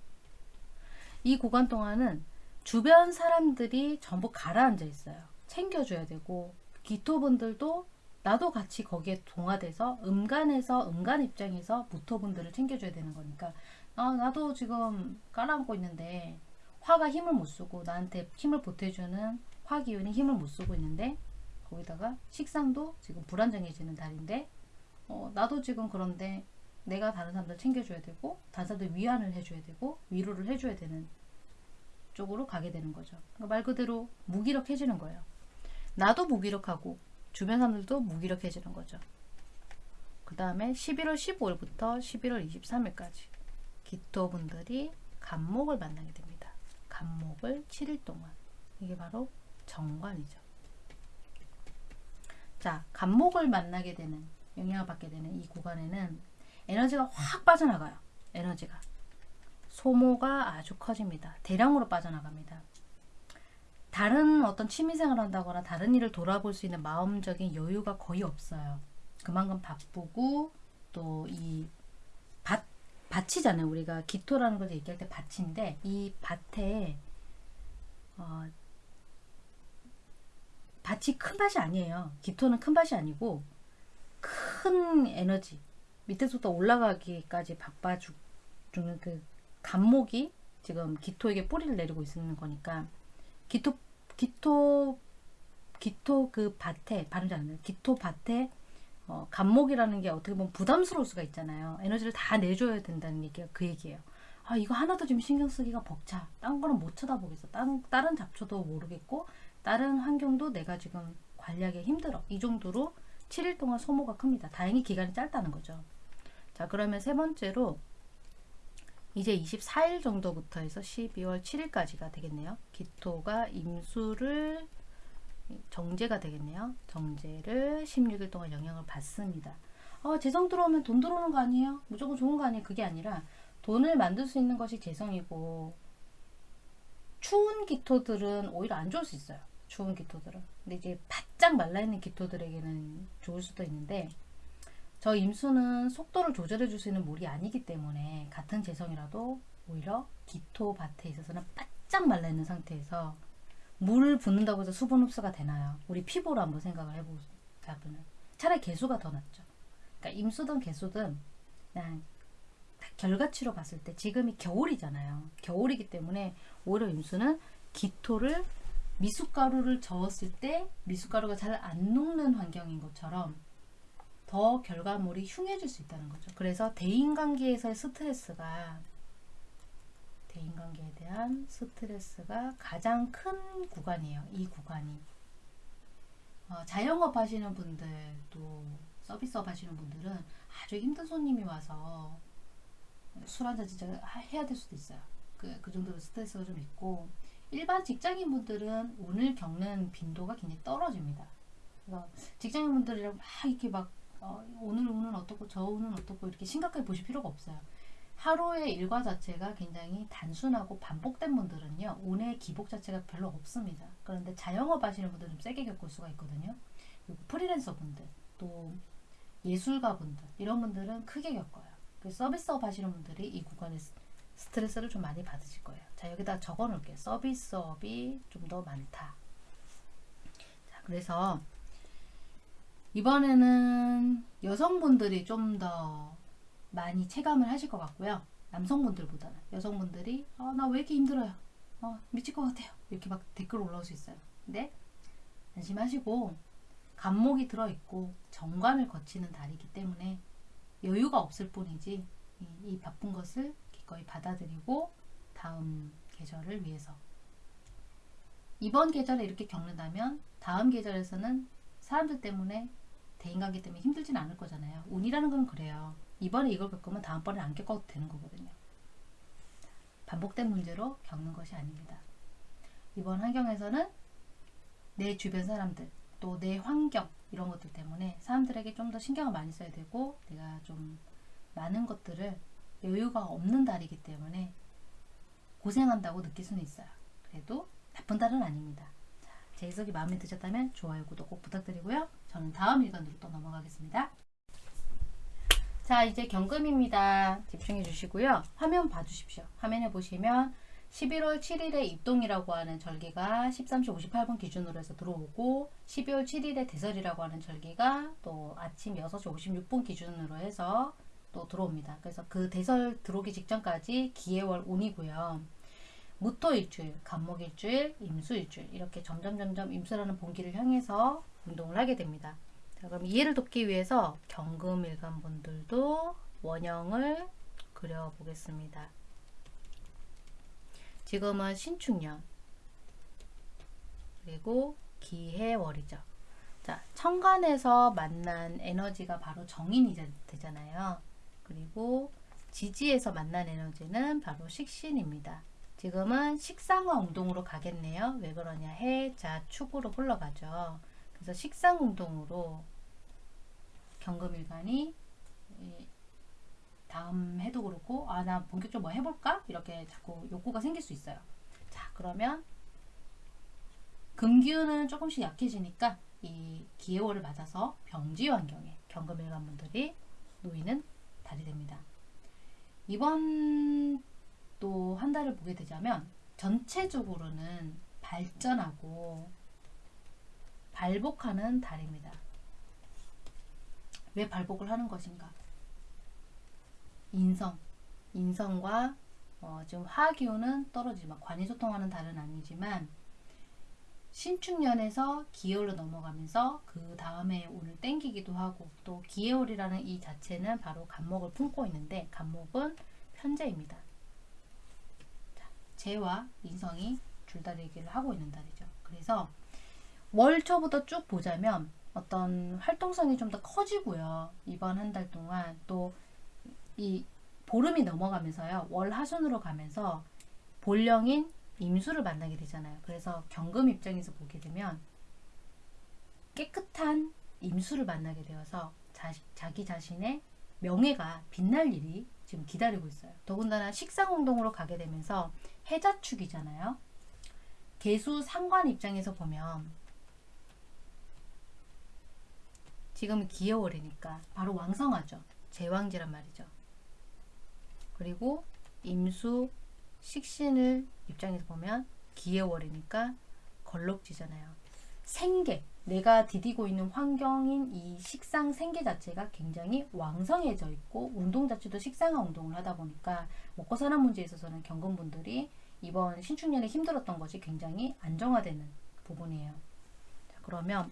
이 구간 동안은 주변 사람들이 전부 가라앉아 있어요. 챙겨줘야 되고 기토분들도 나도 같이 거기에 동화돼서 음간에서 음간 입장에서 무토분들을 챙겨줘야 되는 거니까 아, 나도 지금 깔아앉고 있는데 화가 힘을 못 쓰고 나한테 힘을 보태주는 화 기운이 힘을 못 쓰고 있는데 거기다가 식상도 지금 불안정해지는 달인데 어, 나도 지금 그런데 내가 다른 사람들 챙겨줘야 되고 다른 사람들 위안을 해줘야 되고 위로를 해줘야 되는 쪽으로 가게 되는 거죠. 그러니까 말 그대로 무기력해지는 거예요. 나도 무기력하고 주변 사람들도 무기력해지는 거죠. 그 다음에 11월 15일부터 11월 23일까지 기토분들이 간목을 만나게 됩니다. 간목을 7일 동안 이게 바로 정관이죠. 자, 간목을 만나게 되는 영향을 받게 되는 이 구간에는 에너지가 확 빠져나가요. 에너지가 소모가 아주 커집니다. 대량으로 빠져나갑니다. 다른 어떤 취미생활 한다거나 다른 일을 돌아볼 수 있는 마음적인 여유가 거의 없어요. 그만큼 바쁘고 또 이 밭, 밭이잖아요. 우리가 기토라는 걸 얘기할 때 밭인데 이 밭에 어, 밭이 큰 밭이 아니에요. 기토는 큰 밭이 아니고 큰 에너지 밑에서부터 올라가기까지 바빠주는 그 간목이 지금 기토에게 뿌리를 내리고 있는 거니까 기토 기토 기토 그 밭에 발음 잘안. 기토 밭에 어, 간목이라는 게 어떻게 보면 부담스러울 수가 있잖아요. 에너지를 다 내줘야 된다는 얘기가 그 얘기예요. 아 이거 하나도 지금 신경 쓰기가 벅차. 딴 거는 못 쳐다보겠어. 다른, 다른 잡초도 모르겠고 다른 환경도 내가 지금 관리하기 힘들어. 이 정도로 7일 동안 소모가 큽니다. 다행히 기간이 짧다는 거죠. 자 그러면 세 번째로 이제 24일 정도부터 해서 12월 7일까지가 되겠네요. 기토가 임수를 정제가 되겠네요. 정제를 16일 동안 영향을 받습니다. 어, 재성 들어오면 돈 들어오는 거 아니에요? 무조건 좋은 거 아니에요? 그게 아니라 돈을 만들 수 있는 것이 재성이고 추운 기토들은 오히려 안 좋을 수 있어요. 추운 기토들은. 근데 이제 바짝 말라있는 기토들에게는 좋을 수도 있는데 저 임수는 속도를 조절해 줄 수 있는 물이 아니기 때문에 같은 재성이라도 오히려 기토 밭에 있어서는 바짝 말라있는 상태에서 물을 붓는다고 해서 수분 흡수가 되나요? 우리 피부로 한번 생각을 해보자면 차라리 개수가 더 낫죠. 그러니까 임수든 개수든 그냥 결과치로 봤을 때 지금이 겨울이잖아요. 겨울이기 때문에 오히려 임수는 기토를 미숫가루를 저었을 때 미숫가루가 잘 안 녹는 환경인 것처럼 더 결과물이 흉해질 수 있다는 거죠. 그래서 대인관계에서의 스트레스가 대인관계에 대한 스트레스가 가장 큰 구간이에요. 이 구간이. 어, 자영업 하시는 분들도 서비스업 하시는 분들은 아주 힘든 손님이 와서 술 한잔 진짜 해야 될 수도 있어요. 그, 그 정도로 스트레스가 좀 있고 일반 직장인 분들은 오늘 겪는 빈도가 굉장히 떨어집니다. 직장인 분들이랑 막 이렇게 막 어, 오늘 운은 어떻고 저 운은 어떻고 이렇게 심각하게 보실 필요가 없어요. 하루의 일과 자체가 굉장히 단순하고 반복된 분들은요 운의 기복 자체가 별로 없습니다. 그런데 자영업 하시는 분들은 좀 세게 겪을 수가 있거든요. 프리랜서 분들 또 예술가 분들 이런 분들은 크게 겪어요. 그 서비스업 하시는 분들이 이 구간에 스트레스를 좀 많이 받으실 거예요. 자 여기다 적어 놓을게요. 서비스업이 좀 더 많다. 자 그래서 이번에는 여성분들이 좀 더 많이 체감을 하실 것 같고요. 남성분들보다는 여성분들이 어, 나 왜 이렇게 힘들어요. 어, 미칠 것 같아요. 이렇게 막 댓글 올라올 수 있어요. 근데 안심하시고 간목이 들어있고 정관을 거치는 달이기 때문에 여유가 없을 뿐이지 이, 이 바쁜 것을 기꺼이 받아들이고 다음 계절을 위해서 이번 계절에 이렇게 겪는다면 다음 계절에서는 사람들 때문에 대인관계 때문에 힘들진 않을 거잖아요. 운이라는 건 그래요. 이번에 이걸 겪으면 다음번에 안 겪어도 되는 거거든요. 반복된 문제로 겪는 것이 아닙니다. 이번 환경에서는 내 주변 사람들, 또 내 환경 이런 것들 때문에 사람들에게 좀 더 신경을 많이 써야 되고 내가 좀 많은 것들을 여유가 없는 달이기 때문에 고생한다고 느낄 수는 있어요. 그래도 나쁜 달은 아닙니다. 자, 제 해석이 마음에 드셨다면 좋아요, 구독 꼭 부탁드리고요. 저는 다음 일간으로 또 넘어가겠습니다. 자 이제 경금입니다. 집중해 주시고요. 화면 봐주십시오. 화면에 보시면 11월 7일에 입동이라고 하는 절기가 13시 58분 기준으로 해서 들어오고 12월 7일에 대설이라고 하는 절기가 또 아침 6시 56분 기준으로 해서 또 들어옵니다. 그래서 그 대설 들어오기 직전까지 기해월 운이고요. 무토 일주일, 간목 일주일, 임수 일주일 이렇게 점점 점점 임수라는 본기를 향해서 운동을 하게 됩니다. 자, 그럼 이해를 돕기 위해서 경금일간 분들도 원형을 그려보겠습니다. 지금은 신축년 그리고 기해월이죠. 자, 천간에서 만난 에너지가 바로 정인이 되잖아요. 그리고 지지에서 만난 에너지는 바로 식신입니다. 지금은 식상화 운동으로 가겠네요. 왜 그러냐? 해, 자, 축으로 흘러가죠. 그래서 식상 운동으로 경금일간이 다음 해도 그렇고 아 나 본격적으로 뭐 해볼까? 이렇게 자꾸 욕구가 생길 수 있어요. 자 그러면 금기운은 조금씩 약해지니까 이 기해월을 맞아서 병지 환경에 경금일간 분들이 놓이는 달이 됩니다. 이번 또 한 달을 보게 되자면 전체적으로는 발전하고 발복하는 달입니다. 왜 발복을 하는 것인가? 인성, 인성과 어, 지금 화기운은 떨어지지만 관이소통하는 달은 아니지만 신축년에서 기해월로 넘어가면서 그 다음에 오늘 땡기기도 하고 또 기해월이라는 이 자체는 바로 간목을 품고 있는데 간목은 편재입니다. 자, 재와 인성이 줄다리기를 하고 있는 달이죠. 그래서 월초부터 쭉 보자면 어떤 활동성이 좀 더 커지고요. 이번 한 달 동안 또 이 보름이 넘어가면서요. 월 하순으로 가면서 본령인 임수를 만나게 되잖아요. 그래서 경금 입장에서 보게 되면 깨끗한 임수를 만나게 되어서 자, 자기 자신의 명예가 빛날 일이 지금 기다리고 있어요. 더군다나 식상운동으로 가게 되면서 해자축이잖아요. 개수 상관 입장에서 보면 지금 기여월이니까 바로 왕성하죠. 제왕지란 말이죠. 그리고 임수 식신을 입장에서 보면 기해월이니까 걸럭지잖아요. 생계, 내가 디디고 있는 환경인 이 식상 생계 자체가 굉장히 왕성해져 있고 운동 자체도 식상화 운동을 하다 보니까 먹고 사는 문제에 있어서는 경건분들이 이번 신축년에 힘들었던 것이 굉장히 안정화되는 부분이에요. 자, 그러면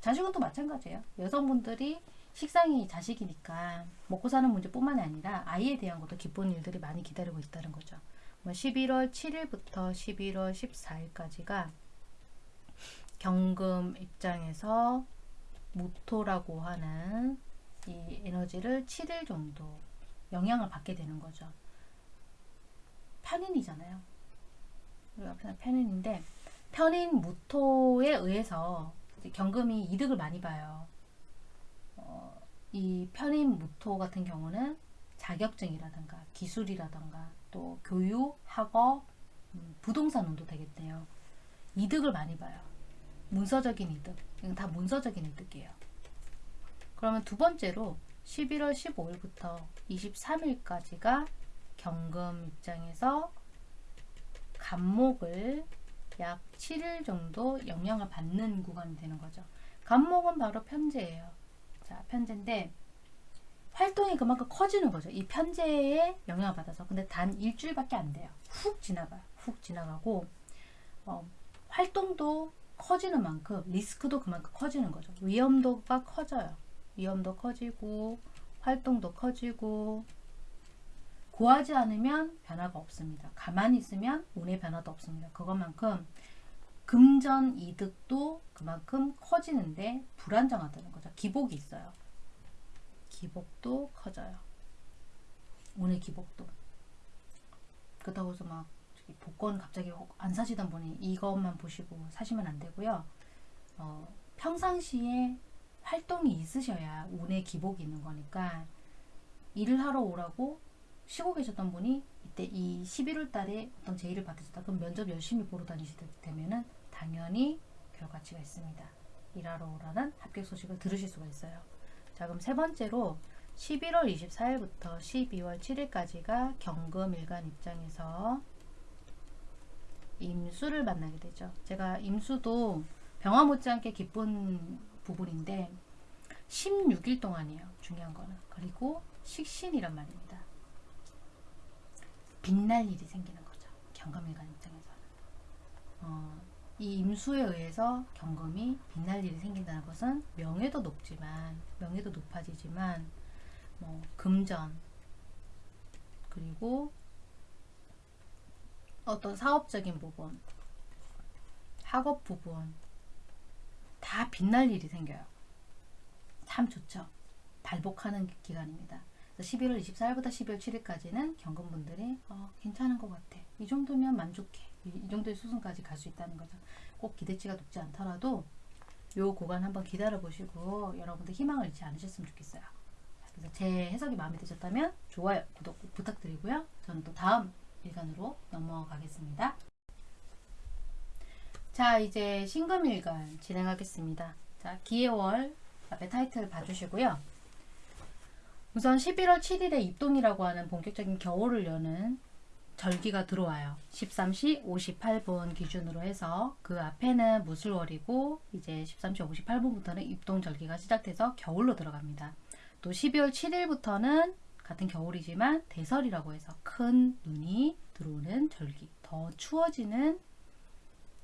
자식은 또 마찬가지예요. 여성분들이 식상이 자식이니까 먹고 사는 문제뿐만 아니라 아이에 대한 것도 기쁜 일들이 많이 기다리고 있다는 거죠. 11월 뭐 7일부터 11월 14일까지가 경금 입장에서 무토라고 하는 이 에너지를 7일 정도 영향을 받게 되는 거죠. 편인이잖아요. 우리가 편인인데 편인 무토에 의해서 경금이 이득을 많이 봐요. 어, 이 편인 무토 같은 경우는 자격증이라든가 기술이라든가 또 교육, 학업, 음, 부동산 운도 되겠네요. 이득을 많이 봐요. 문서적인 이득. 이건 다 문서적인 이득이에요. 그러면 두 번째로 11월 15일부터 23일까지가 경금 입장에서 간목을 약 7일 정도 영향을 받는 구간이 되는 거죠. 간목은 바로 편제예요. 자, 편제인데 활동이 그만큼 커지는 거죠. 이 편제에 영향을 받아서. 근데 단 일주일밖에 안 돼요. 훅 지나가요. 훅 지나가고 어, 활동도 커지는 만큼 리스크도 그만큼 커지는 거죠. 위험도가 커져요. 위험도 커지고 활동도 커지고 구하지 않으면 변화가 없습니다. 가만히 있으면 운의 변화도 없습니다. 그것만큼 금전 이득도 그만큼 커지는데 불안정하다는 거죠. 기복이 있어요. 기복도 커져요. 오늘 기복도. 그렇다고 해서 막 복권 갑자기 안 사시던 분이 이것만 보시고 사시면 안 되고요. 어, 평상시에 활동이 있으셔야 운의 기복이 있는 거니까 일을 하러 오라고 쉬고 계셨던 분이 이때 이 11월 달에 어떤 제의를 받으셨다. 그럼 면접 열심히 보러 다니시게 되면은 당연히 결과치가 있습니다. 일하러 오라는 합격 소식을 들으실 수가 있어요. 자 그럼 세 번째로 11월 24일부터 12월 7일까지가 경금 일간 입장에서 임수를 만나게 되죠. 제가 임수도 병화 못지않게 기쁜 부분인데 16일 동안이에요. 중요한 거는. 그리고 식신이란 말입니다. 빛날 일이 생기는 거죠. 경금일간 입장에서는. 어, 이 임수에 의해서 경금이 빛날 일이 생긴다는 것은 명예도 높지만 명예도 높아지지만 뭐 금전 그리고 어떤 사업적인 부분 학업 부분 다 빛날 일이 생겨요. 참 좋죠. 발복하는 기간입니다. 11월 24일부터 12월 7일까지는 경금분들이 어, 괜찮은 것 같아. 이 정도면 만족해. 이, 이 정도의 수순까지 갈 수 있다는 거죠. 꼭 기대치가 높지 않더라도 요 구간 한번 기다려 보시고 여러분들 희망을 잃지 않으셨으면 좋겠어요. 그래서 제 해석이 마음에 드셨다면 좋아요, 구독 꼭 부탁드리고요. 저는 또 다음 일간으로 넘어가겠습니다. 자, 이제 신금일간 진행하겠습니다. 자, 기해월 앞에 타이틀 봐주시고요. 우선 11월 7일에 입동이라고 하는 본격적인 겨울을 여는 절기가 들어와요. 13시 58분 기준으로 해서 그 앞에는 무술월이고 이제 13시 58분부터는 입동 절기가 시작돼서 겨울로 들어갑니다. 또 12월 7일부터는 같은 겨울이지만 대설이라고 해서 큰 눈이 들어오는 절기, 더 추워지는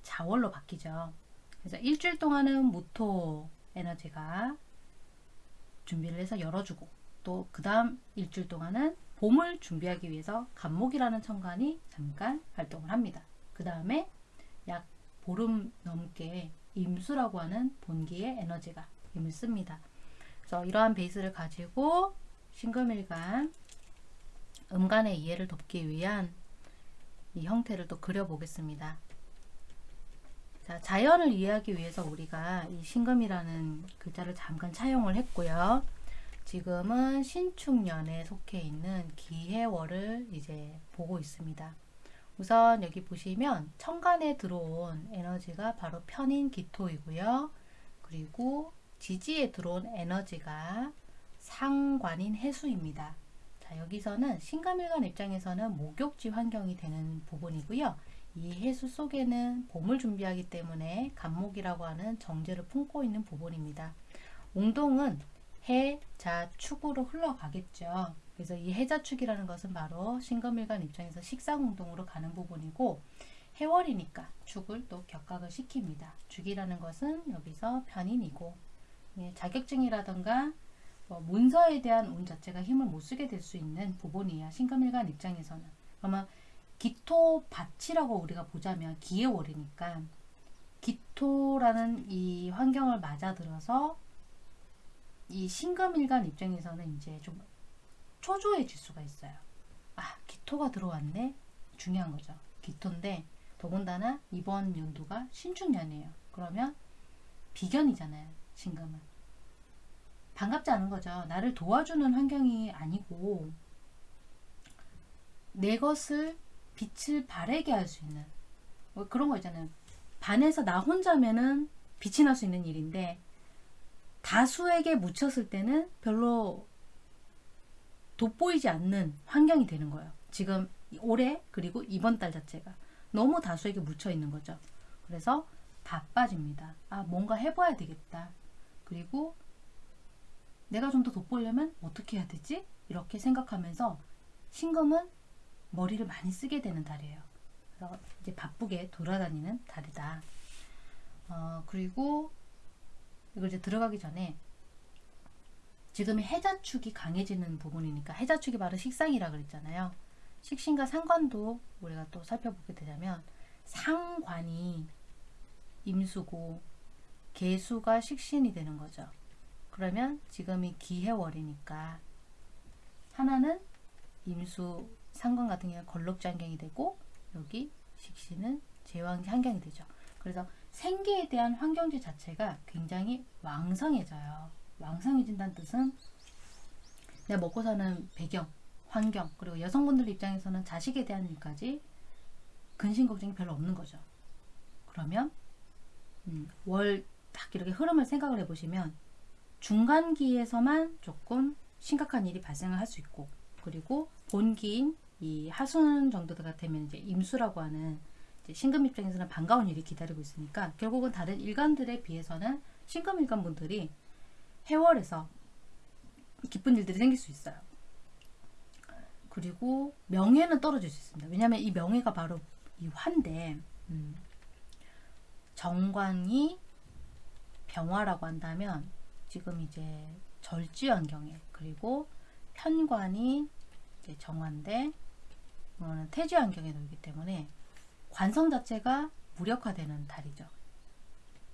자월로 바뀌죠. 그래서 일주일 동안은 무토 에너지가 준비를 해서 열어주고 또 그 다음 일주일 동안은 봄을 준비하기 위해서 간목이라는 천간이 잠깐 활동을 합니다. 그 다음에 약 보름 넘게 임수라고 하는 본기의 에너지가 힘을 씁니다. 그래서 이러한 베이스를 가지고 신금일간 음간의 이해를 돕기 위한 이 형태를 또 그려보겠습니다. 자, 자연을 이해하기 위해서 우리가 이 신금이라는 글자를 잠깐 차용을 했고요. 지금은 신축년에 속해 있는 기해월을 이제 보고 있습니다. 우선 여기 보시면 천간에 들어온 에너지가 바로 편인 기토이고요. 그리고 지지에 들어온 에너지가 상관인 해수입니다. 자, 여기서는 신금일간 입장에서는 목욕지 환경이 되는 부분이고요. 이 해수 속에는 봄을 준비하기 때문에 간목이라고 하는 정제를 품고 있는 부분입니다. 웅동은 해, 자, 축으로 흘러가겠죠. 그래서 이 해자축이라는 것은 바로 신금일간 입장에서 식상운동으로 가는 부분이고 해월이니까 축을 또 격각을 시킵니다. 축이라는 것은 여기서 편인이고 예, 자격증이라던가 뭐 문서에 대한 운 자체가 힘을 못 쓰게 될 수 있는 부분이야. 신금일간 입장에서는. 그러면 기토 밭이라고 우리가 보자면 기해월이니까 기토라는 이 환경을 맞아들어서 이 신금일간 입장에서는 이제 좀 초조해질 수가 있어요. 아, 기토가 들어왔네? 중요한 거죠. 기토인데 더군다나 이번 연도가 신축년이에요. 그러면 비견이잖아요. 신금은. 반갑지 않은 거죠. 나를 도와주는 환경이 아니고 내 것을 빛을 바래게 할 수 있는 뭐 그런 거 있잖아요. 반에서 나 혼자면은 빛이 날 수 있는 일인데 다수에게 묻혔을 때는 별로 돋보이지 않는 환경이 되는 거예요. 지금 올해 그리고 이번 달 자체가 너무 다수에게 묻혀 있는 거죠. 그래서 바빠집니다. 아 뭔가 해봐야 되겠다. 그리고 내가 좀 더 돋보려면 어떻게 해야 되지? 이렇게 생각하면서 신금은 머리를 많이 쓰게 되는 달이에요. 그래서 이제 바쁘게 돌아다니는 달이다. 어, 그리고 이걸 이제 들어가기 전에 지금 해자축이 강해지는 부분이니까 해자축이 바로 식상이라 그랬잖아요. 식신과 상관도 우리가 또 살펴보게 되자면 상관이 임수고 개수가 식신이 되는 거죠. 그러면 지금이 기해월이니까 하나는 임수 상관 같은 경우는 걸럭지 환경이 되고 여기 식신은 제왕지 환경이 되죠. 그래서 생계에 대한 환경지 자체가 굉장히 왕성해져요. 왕성해진다는 뜻은 내가 먹고 사는 배경, 환경, 그리고 여성분들 입장에서는 자식에 대한 일까지 근심 걱정이 별로 없는 거죠. 그러면 음, 월 딱 이렇게 흐름을 생각을 해보시면 중간기에서만 조금 심각한 일이 발생을 할 수 있고 그리고 본기인 이 하순 정도가 되면 이제 임수라고 하는 신금 입장에서는 반가운 일이 기다리고 있으니까 결국은 다른 일간들에 비해서는 신금 일간 분들이 해월에서 기쁜 일들이 생길 수 있어요. 그리고 명예는 떨어질 수 있습니다. 왜냐하면 이 명예가 바로 이 화인데 음, 정관이 병화라고 한다면 지금 이제 절지 환경에 그리고 편관이 정화인데 이거는 태지 환경에 놓이기 때문에 관성 자체가 무력화되는 달이죠.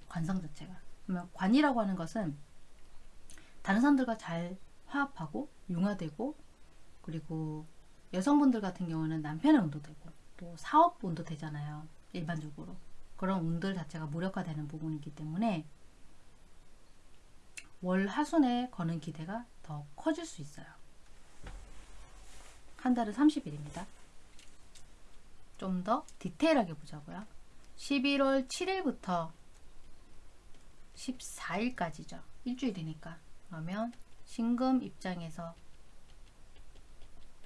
관성 자체가. 그러면 관이라고 하는 것은 다른 사람들과 잘 화합하고 융화되고 그리고 여성분들 같은 경우는 남편의 운도 되고 또 사업 운도 되잖아요. 일반적으로. 그런 운들 자체가 무력화되는 부분이기 때문에 월 하순에 거는 기대가 더 커질 수 있어요. 한 달은 30일입니다. 좀 더 디테일하게 보자고요. 11월 7일부터 14일까지죠. 일주일이니까. 그러면 신금 입장에서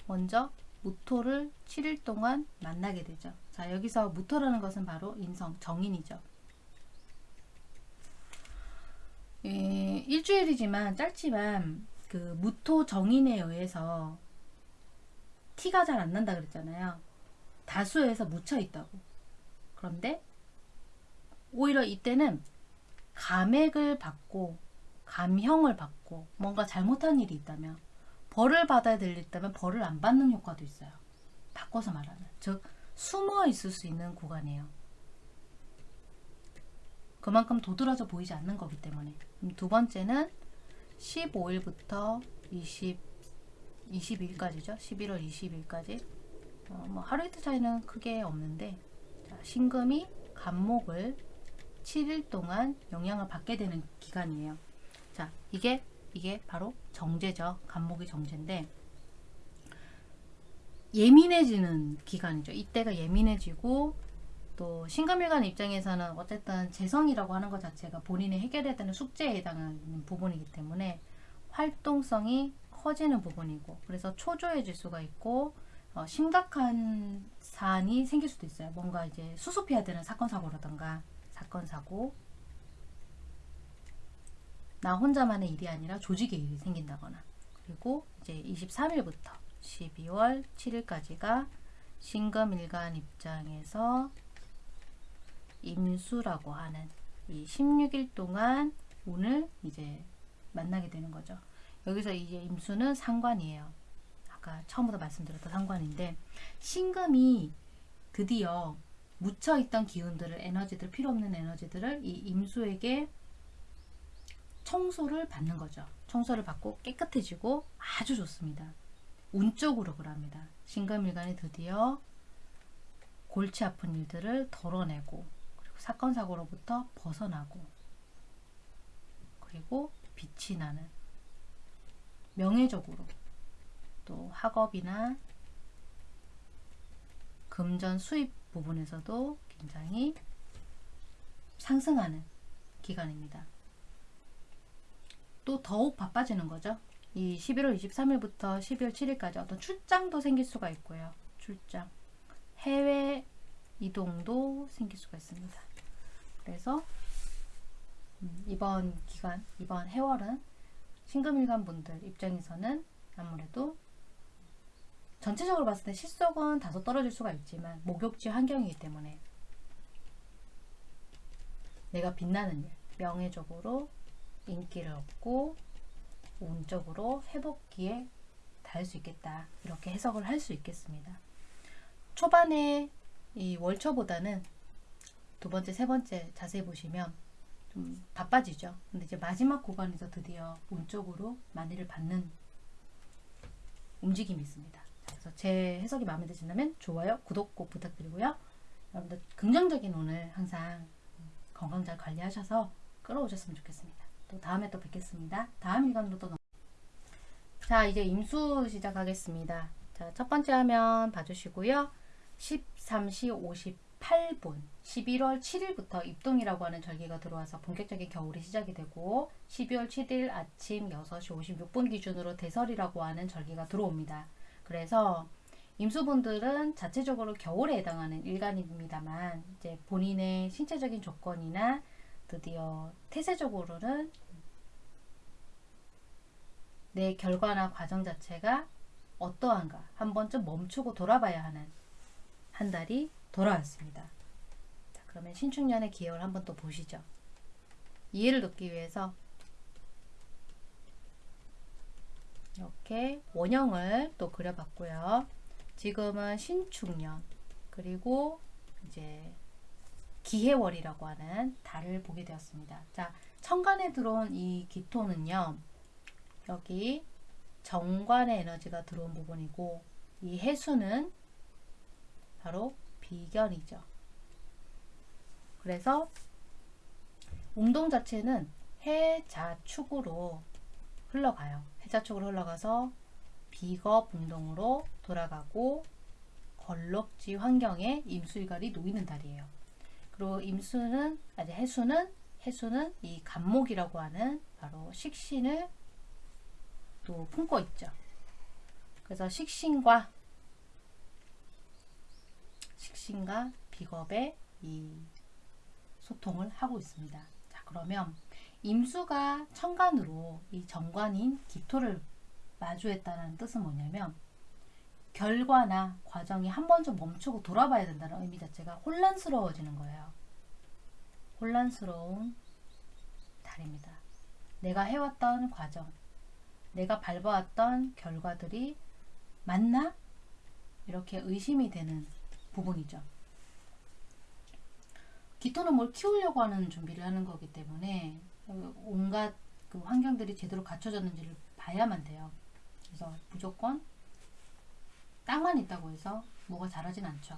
먼저 무토를 7일 동안 만나게 되죠. 자, 여기서 무토라는 것은 바로 인성, 정인이죠. 예, 일주일이지만 짧지만 그 무토 정인에 의해서 티가 잘 안 난다 그랬잖아요. 다수에서 묻혀 있다고. 그런데 오히려 이때는 감액을 받고 감형을 받고 뭔가 잘못한 일이 있다면 벌을 받아야 될 일이 있다면 벌을 안 받는 효과도 있어요. 바꿔서 말하면 즉 숨어 있을 수 있는 구간이에요. 그만큼 도드라져 보이지 않는 거기 때문에 두 번째는 15일부터 20 22일까지죠. 11월 20일까지 어, 뭐 하루 이틀 차이는 크게 없는데 자, 신금이 간목을 7일 동안 영향을 받게 되는 기간이에요. 자, 이게 이게 바로 정제죠. 간목이 정제인데 예민해지는 기간이죠. 이때가 예민해지고 또 신금일간 입장에서는 어쨌든 재성이라고 하는 것 자체가 본인이 해결해야 되는 숙제에 해당하는 부분이기 때문에 활동성이 커지는 부분이고 그래서 초조해질 수가 있고 어, 심각한 사안이 생길 수도 있어요. 뭔가 이제 수습해야 되는 사건 사고라던가 사건 사고 나 혼자만의 일이 아니라 조직의 일이 생긴다거나 그리고 이제 23일부터 12월 7일까지가 신금일간 입장에서 임수라고 하는 이 16일 동안 운을 이제 만나게 되는 거죠. 여기서 이제 임수는 상관이에요. 아까 처음부터 말씀드렸던 상관인데 신금이 드디어 묻혀있던 기운들을 에너지들 필요 없는 에너지들을 이 임수에게 청소를 받는 거죠. 청소를 받고 깨끗해지고 아주 좋습니다. 운쪽으로 그럽니다. 신금일간이 드디어 골치 아픈 일들을 덜어내고 그리고 사건 사고로부터 벗어나고 그리고 빛이 나는 명예적으로 또 학업이나 금전 수입 부분에서도 굉장히 상승하는 기간입니다. 또 더욱 바빠지는 거죠. 이 11월 23일부터 12월 7일까지 어떤 출장도 생길 수가 있고요. 출장. 해외 이동도 생길 수가 있습니다. 그래서 음, 이번 기간, 이번 해월은 신금일간 분들 입장에서는 아무래도 전체적으로 봤을 때 실속은 다소 떨어질 수가 있지만 목욕지 환경이기 때문에 내가 빛나는 일, 명예적으로 인기를 얻고 운적으로 회복기에 닿을 수 있겠다. 이렇게 해석을 할 수 있겠습니다. 초반에 이 월초보다는 두 번째, 세 번째 자세히 보시면 좀 바빠지죠. 근데 이제 마지막 구간에서 드디어 운쪽으로 많이를 받는 움직임이 있습니다. 그래서 제 해석이 마음에 드신다면 좋아요, 구독 꼭 부탁드리고요. 여러분들 긍정적인 오늘 항상 건강 잘 관리하셔서 끌어오셨으면 좋겠습니다. 또 다음에 또 뵙겠습니다. 다음 일간으로 또 넘... 자 이제 임수 시작하겠습니다. 자첫 번째 화면 봐주시고요. 13시 8분 11월 7일부터 입동이라고 하는 절기가 들어와서 본격적인 겨울이 시작이 되고 12월 7일 아침 6시 56분 기준으로 대설이라고 하는 절기가 들어옵니다. 그래서 임수분들은 자체적으로 겨울에 해당하는 일간입니다만 이제 본인의 신체적인 조건이나 드디어 태세적으로는 내 결과나 과정 자체가 어떠한가 한 번쯤 멈추고 돌아봐야 하는 한 달이 돌아왔습니다. 자, 그러면 신축년의 기회를 한번 또 보시죠. 이해를 돕기 위해서 이렇게 원형을 또 그려봤고요. 지금은 신축년 그리고 이제 기해월이라고 하는 달을 보게 되었습니다. 자, 천간에 들어온 이 기토는요. 여기 정관의 에너지가 들어온 부분이고 이 해수는 바로 비견이죠. 그래서 운동 자체는 해자축으로 흘러가요. 해자축으로 흘러가서 비겁 운동으로 돌아가고 걸럭지 환경에 임수일갈이 놓이는 달이에요. 그리고 임수는 아니 해수는 해수는 이 간목이라고 하는 바로 식신을 또 품고 있죠. 그래서 식신과 식신과 비겁의 이 소통을 하고 있습니다. 자, 그러면 임수가 천간으로 이 정관인 기토를 마주했다는 뜻은 뭐냐면 결과나 과정이 한 번 좀 멈추고 돌아봐야 된다는 의미 자체가 혼란스러워지는 거예요. 혼란스러운 달입니다. 내가 해왔던 과정, 내가 밟아왔던 결과들이 맞나? 이렇게 의심이 되는 부분이죠. 기토는 뭘 키우려고 하는 준비를 하는 거기 때문에 온갖 그 환경들이 제대로 갖춰졌는지를 봐야만 돼요. 그래서 무조건 땅만 있다고 해서 뭐가 자라진 않죠.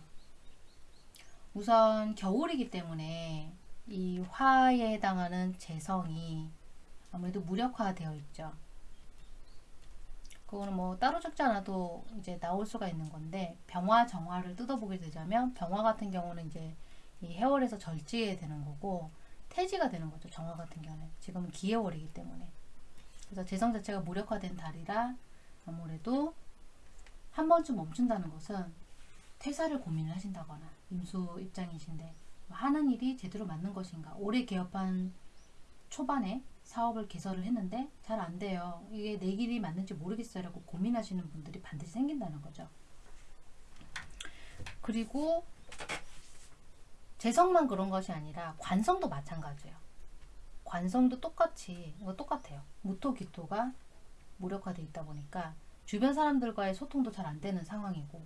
우선 겨울이기 때문에 이 화에 해당하는 재성이 아무래도 무력화되어 있죠. 그거는 뭐 따로 적지 않아도 이제 나올 수가 있는 건데 병화 정화를 뜯어보게 되자면 병화 같은 경우는 이제 이 해월에서 절지에 되는 거고 태지가 되는 거죠. 정화 같은 경우는 지금은 기해월이기 때문에 그래서 재성 자체가 무력화된 달이라 아무래도 한 번쯤 멈춘다는 것은 퇴사를 고민을 하신다거나 임수 입장이신데 하는 일이 제대로 맞는 것인가 올해 개업한 초반에 사업을 개설을 했는데 잘 안 돼요. 이게 내 길이 맞는지 모르겠어요. 라고 고민하시는 분들이 반드시 생긴다는 거죠. 그리고 재성만 그런 것이 아니라 관성도 마찬가지예요. 관성도 똑같이 이거 똑같아요. 무토 기토가 무력화돼 있다 보니까 주변 사람들과의 소통도 잘 안 되는 상황이고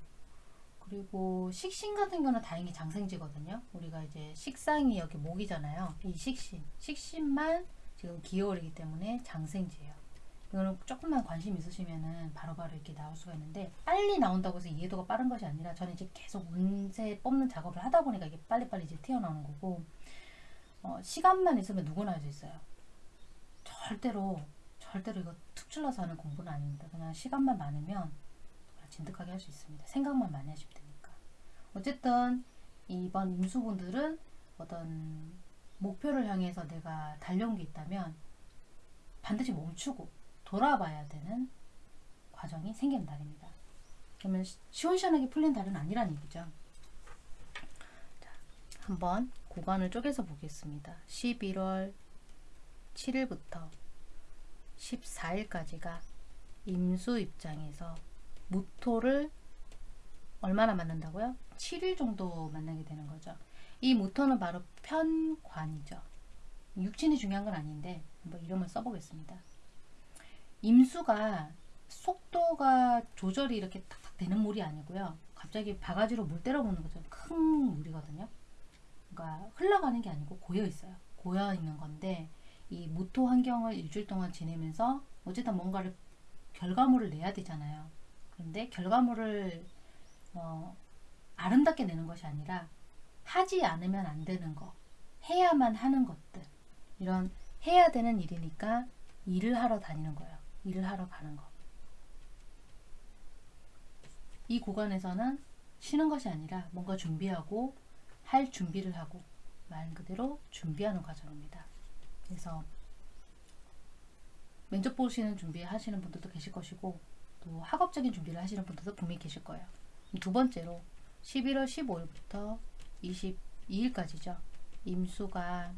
그리고 식신 같은 경우는 다행히 장생지거든요. 우리가 이제 식상이 여기 목이잖아요. 이 식신, 식신만 지금 기여월이기 때문에 장생지예요. 이거는 조금만 관심 있으시면은 바로바로 이렇게 나올 수가 있는데 빨리 나온다고 해서 이해도가 빠른 것이 아니라 저는 이제 계속 운세 뽑는 작업을 하다 보니까 이게 빨리빨리 이제 튀어나오는 거고 어, 시간만 있으면 누구나 할 수 있어요. 절대로 절대로 이거 특출나서 하는 공부는 아닙니다. 그냥 시간만 많으면 진득하게 할 수 있습니다. 생각만 많이 하시면 되니까. 어쨌든 이번 임수분들은 어떤 목표를 향해서 내가 달려온 게 있다면 반드시 멈추고 돌아봐야 되는 과정이 생기는 달입니다. 그러면 시원시원하게 풀린 달은 아니라는 얘기죠. 자, 한번 구간을 쪼개서 보겠습니다. 11월 7일부터 14일까지가 임수 입장에서 무토를 얼마나 만난다고요? 7일 정도 만나게 되는 거죠. 이 무토는 바로 편관이죠. 육친이 중요한 건 아닌데 한번 이름을 써보겠습니다. 임수가 속도가 조절이 이렇게 탁탁 되는 물이 아니고요. 갑자기 바가지로 물 때려보는 것처럼 큰 물이거든요. 그러니까 흘러가는 게 아니고 고여 있어요. 고여 있는 건데 이 무토 환경을 일주일 동안 지내면서 어쨌든 뭔가를 결과물을 내야 되잖아요. 그런데 결과물을 어, 아름답게 내는 것이 아니라 하지 않으면 안 되는 거, 해야만 하는 것들 이런 해야 되는 일이니까 일을 하러 다니는 거예요. 일을 하러 가는 거. 이 구간에서는 쉬는 것이 아니라 뭔가 준비하고 할 준비를 하고 말 그대로 준비하는 과정입니다. 그래서 면접 보시는 준비 하시는 분들도 계실 것이고 또 학업적인 준비를 하시는 분들도 분명히 계실 거예요. 두 번째로 11월 15일부터 22일까지죠. 임수가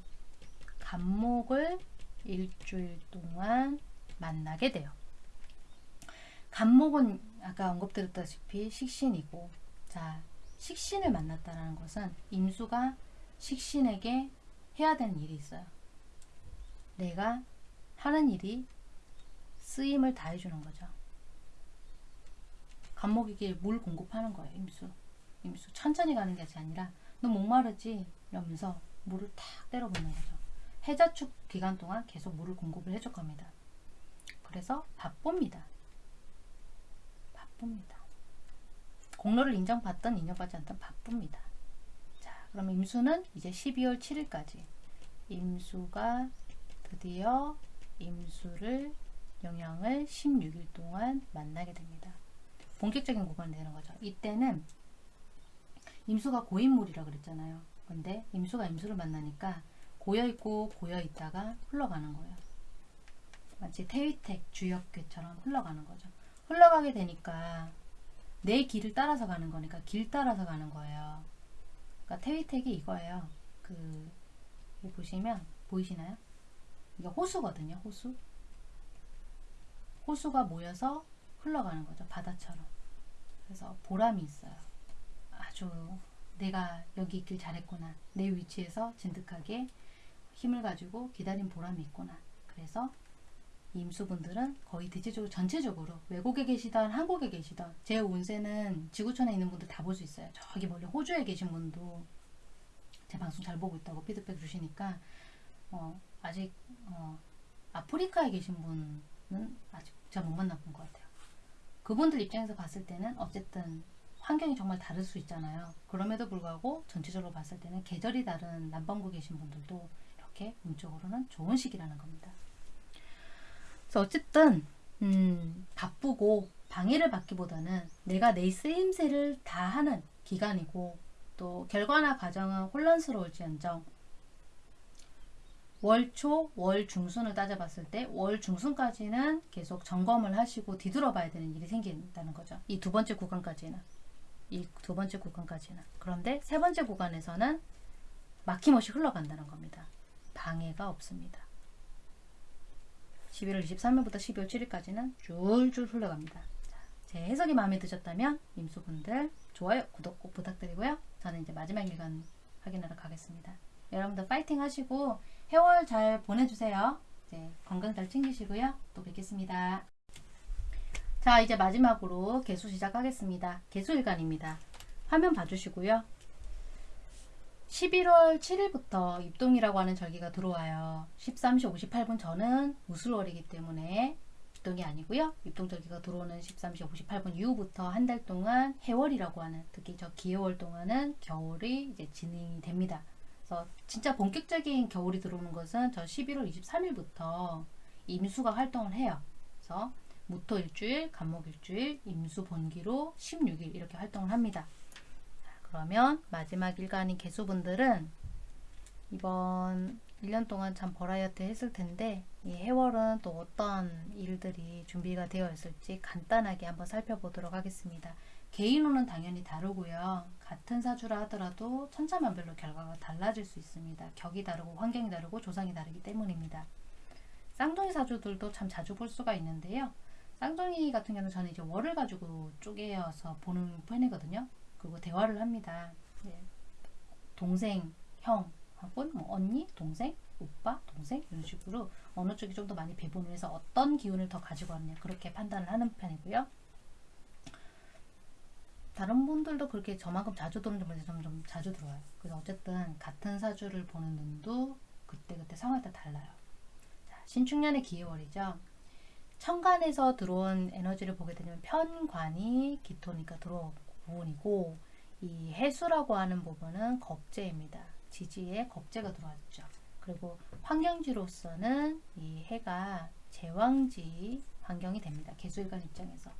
간목을 일주일 동안 만나게 돼요. 간목은 아까 언급드렸다시피 식신이고 자 식신을 만났다는 것은 임수가 식신에게 해야 되는 일이 있어요. 내가 하는 일이 쓰임을 다해주는 거죠. 간목에게 물 공급하는 거예요. 임수. 임수 천천히 가는 게 아니라 너 목마르지? 이러면서 물을 탁 때려붓는 거죠. 해자축 기간 동안 계속 물을 공급을 해줄 겁니다. 그래서 바쁩니다. 바쁩니다. 공로를 인정받든 인정받지 않든 바쁩니다. 자, 그럼 임수는 이제 12월 7일까지 임수가 드디어 임수를 영향을 16일 동안 만나게 됩니다. 본격적인 구간이 되는 거죠. 이때는 임수가 고인물이라 그랬잖아요. 근데 임수가 임수를 만나니까 고여있고 고여있다가 흘러가는 거예요. 마치 태위택 주역괴처럼 흘러가는 거죠. 흘러가게 되니까 내 길을 따라서 가는 거니까 길 따라서 가는 거예요. 그러니까 태위택이 이거예요. 그 보시면 보이시나요? 이게 호수거든요. 호수. 호수가 모여서 흘러가는 거죠. 바다처럼. 그래서 보람이 있어요. 아주 내가 여기 있길 잘했구나. 내 위치에서 진득하게 힘을 가지고 기다린 보람이 있구나. 그래서 임수분들은 거의 대체적으로 전체적으로 외국에 계시던 한국에 계시던 제 운세는 지구촌에 있는 분들 다 볼 수 있어요. 저기 멀리 호주에 계신 분도 제 방송 잘 보고 있다고 피드백 주시니까 어, 아직 어, 아프리카에 계신 분은 아직 제가 못 만나본 것 같아요. 그분들 입장에서 봤을 때는 어쨌든 환경이 정말 다를 수 있잖아요. 그럼에도 불구하고 전체적으로 봤을 때는 계절이 다른 남반구 계신 분들도 이렇게 운적으로는 좋은 시기라는 겁니다. 그래서 어쨌든 음, 바쁘고 방해를 받기보다는 내가 내 쓰임새를 다 하는 기간이고 또 결과나 과정은 혼란스러울지언정 월초, 월 중순을 따져봤을 때 월 중순까지는 계속 점검을 하시고 뒤돌아봐야 되는 일이 생긴다는 거죠. 이 두 번째 구간까지는. 이 두 번째 구간까지는. 그런데 세 번째 구간에서는 막힘없이 흘러간다는 겁니다. 방해가 없습니다. 11월 23일부터 12월 7일까지는 줄줄 흘러갑니다. 자, 제 해석이 마음에 드셨다면 임수분들 좋아요, 구독 꼭 부탁드리고요. 저는 이제 마지막 일간 확인하러 가겠습니다. 여러분들 파이팅 하시고 해월 잘 보내주세요. 이제 건강 잘 챙기시고요. 또 뵙겠습니다. 자 이제 마지막으로 개수 시작하겠습니다. 개수일간입니다. 화면 봐주시고요. 11월 7일부터 입동이라고 하는 절기가 들어와요. 13시 58분 저는 무술월이기 때문에 입동이 아니고요. 입동절기가 들어오는 13시 58분 이후부터 한 달 동안 해월이라고 하는 특히 저 기해월 동안은 겨울이 이제 진행이 됩니다. 그래서 진짜 본격적인 겨울이 들어오는 것은 저 11월 23일부터 임수가 활동을 해요. 그래서 무토 일주일, 간목 일주일, 임수 본기로 16일 이렇게 활동을 합니다. 그러면 마지막 일간인 개수분들은 이번 1년 동안 참 버라이어티 했을 텐데 이 해월은 또 어떤 일들이 준비가 되어 있을지 간단하게 한번 살펴보도록 하겠습니다. 개인호는 당연히 다르고요. 같은 사주라 하더라도 천차만별로 결과가 달라질 수 있습니다. 격이 다르고 환경이 다르고 조상이 다르기 때문입니다. 쌍둥이 사주들도 참 자주 볼 수가 있는데요. 쌍둥이 같은 경우는 저는 이제 월을 가지고 쪼개어서 보는 편이거든요. 그리고 대화를 합니다. 네. 동생, 형, 하고 뭐 언니, 동생, 오빠, 동생 이런 식으로 어느 쪽이 좀 더 많이 배분을 해서 어떤 기운을 더 가지고 왔냐 그렇게 판단을 하는 편이고요. 다른 분들도 그렇게 저만큼 자주 들어오는지 점점 자주 들어와요. 그래서 어쨌든 같은 사주를 보는 눈도 그때그때 상황에 따라 달라요. 자, 신축년의 기해월이죠. 천간에서 들어온 에너지를 보게 되면 편관이 기토니까 들어온 부분이고 이 해수라고 하는 부분은 겁재입니다. 지지에 겁재가 들어왔죠. 그리고 환경지로서는 이 해가 제왕지 환경이 됩니다. 개수일간 입장에서.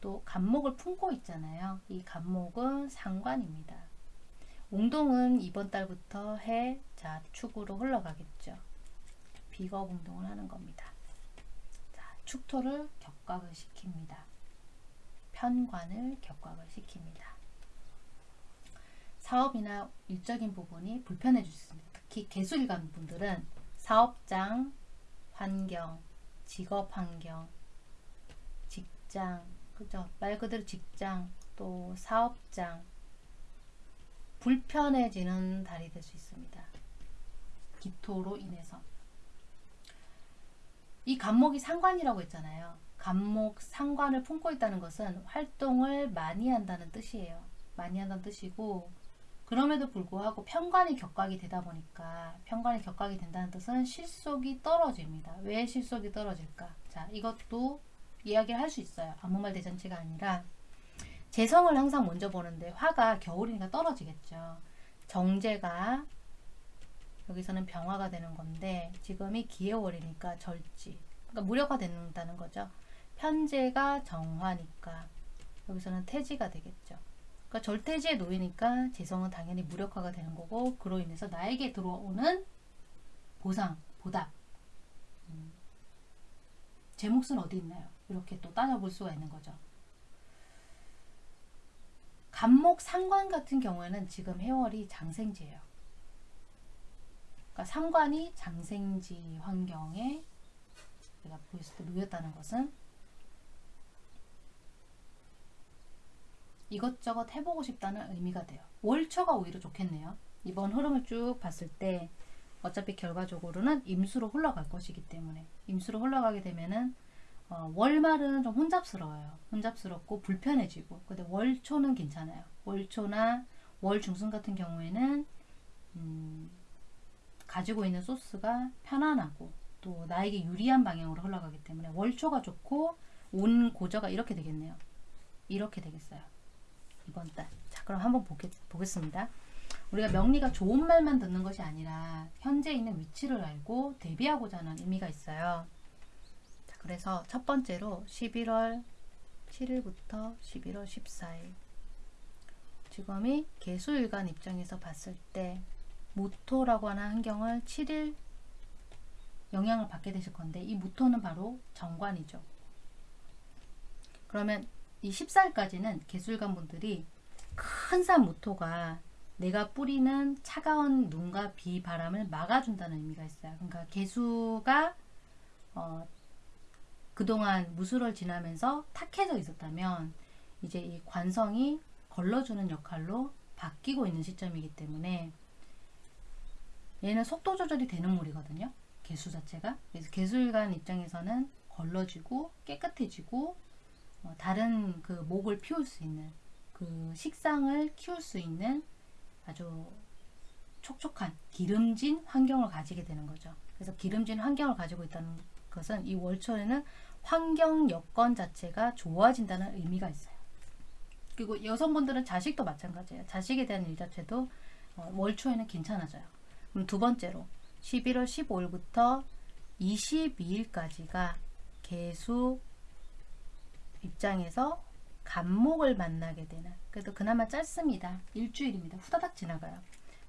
또 간목을 품고 있잖아요. 이 간목은 상관입니다. 웅동은 이번 달부터 해 자축으로 흘러가겠죠. 비겁 운동을 하는 겁니다. 자, 축토를 격각을 시킵니다. 편관을 격각을 시킵니다. 사업이나 일적인 부분이 불편해질 수 있습니다. 특히 개수일관 분들은 사업장, 환경, 직업 환경, 직장, 그죠? 말 그대로 직장, 또 사업장, 불편해지는 달이 될 수 있습니다. 기토로 인해서. 이 간목이 상관이라고 했잖아요. 간목 상관을 품고 있다는 것은 활동을 많이 한다는 뜻이에요. 많이 한다는 뜻이고 그럼에도 불구하고 편관이 격각이 되다 보니까 편관이 격각이 된다는 뜻은 실속이 떨어집니다. 왜 실속이 떨어질까? 자, 이것도 이야기를 할 수 있어요. 아무 말 대잔치가 아니라 재성을 항상 먼저 보는데 화가 겨울이니까 떨어지겠죠. 정제가 여기서는 병화가 되는 건데 지금이 기해월이니까 절지 그러니까 무력화 된다는 거죠. 편제가 정화니까 여기서는 태지가 되겠죠. 그러니까 절태지에 놓이니까 재성은 당연히 무력화가 되는 거고 그로 인해서 나에게 들어오는 보상, 보답 음. 제 몫은 어디 있나요? 이렇게 또 따져볼 수가 있는 거죠. 간목 상관 같은 경우에는 지금 해월이 장생지예요. 그러니까 상관이 장생지 환경에 내가 보였을 때 놓였다는 것은 이것저것 해보고 싶다는 의미가 돼요. 월초가 오히려 좋겠네요. 이번 흐름을 쭉 봤을 때 어차피 결과적으로는 임수로 흘러갈 것이기 때문에 임수로 흘러가게 되면은 어, 월말은 좀 혼잡스러워요. 혼잡스럽고 불편해지고 근데 월초는 괜찮아요. 월초나 월 중순 같은 경우에는 음, 가지고 있는 소스가 편안하고 또 나에게 유리한 방향으로 흘러가기 때문에 월초가 좋고 온 고저가 이렇게 되겠네요. 이렇게 되겠어요. 이번 달. 자, 그럼 한번 보겠, 보겠습니다. 우리가 명리가 좋은 말만 듣는 것이 아니라 현재 있는 위치를 알고 대비하고자 하는 의미가 있어요. 자, 그래서 첫 번째로 11월 7일부터 11월 14일 지금이 개수일간 입장에서 봤을 때 무토라고 하는 환경을 7일 영향을 받게 되실 건데 이 무토는 바로 정관이죠. 그러면 이 14일까지는 개술관 분들이 큰산 무토가 내가 뿌리는 차가운 눈과 비, 바람을 막아준다는 의미가 있어요. 그러니까 개수가 어, 그동안 무술을 지나면서 탁해져 있었다면 이제 이 관성이 걸러주는 역할로 바뀌고 있는 시점이기 때문에 얘는 속도 조절이 되는 물이거든요. 개수 자체가. 그래서 개수일간 입장에서는 걸러지고 깨끗해지고 어, 다른 그 목을 피울 수 있는 그 식상을 키울 수 있는 아주 촉촉한 기름진 환경을 가지게 되는 거죠. 그래서 기름진 환경을 가지고 있다는 것은 이 월초에는 환경 여건 자체가 좋아진다는 의미가 있어요. 그리고 여성분들은 자식도 마찬가지예요. 자식에 대한 일 자체도 어, 월초에는 괜찮아져요. 그럼 두 번째로 11월 15일부터 22일까지가 개수 입장에서 간목을 만나게 되는 그래도 그나마 짧습니다. 일주일입니다. 후다닥 지나가요.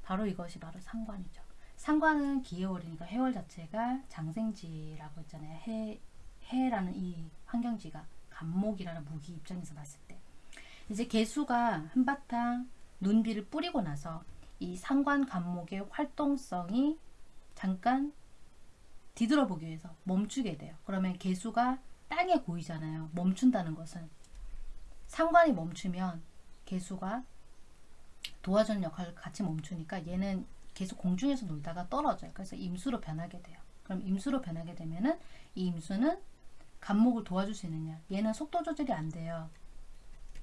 바로 이것이 바로 상관이죠. 상관은 기해월이니까 해월 자체가 장생지라고 했잖아요. 해, 해라는 이 환경지가 간목이라는 무기 입장에서 봤을 때 이제 개수가 한바탕 눈비를 뿌리고 나서 이 상관 간목의 활동성이 잠깐 뒤돌아보기 위해서 멈추게 돼요. 그러면 개수가 땅에 고이잖아요. 멈춘다는 것은 상관이 멈추면 개수가 도와주는 역할을 같이 멈추니까 얘는 계속 공중에서 놀다가 떨어져요. 그래서 임수로 변하게 돼요. 그럼 임수로 변하게 되면은 이 임수는 간목을 도와줄 수 있느냐? 얘는 속도 조절이 안 돼요.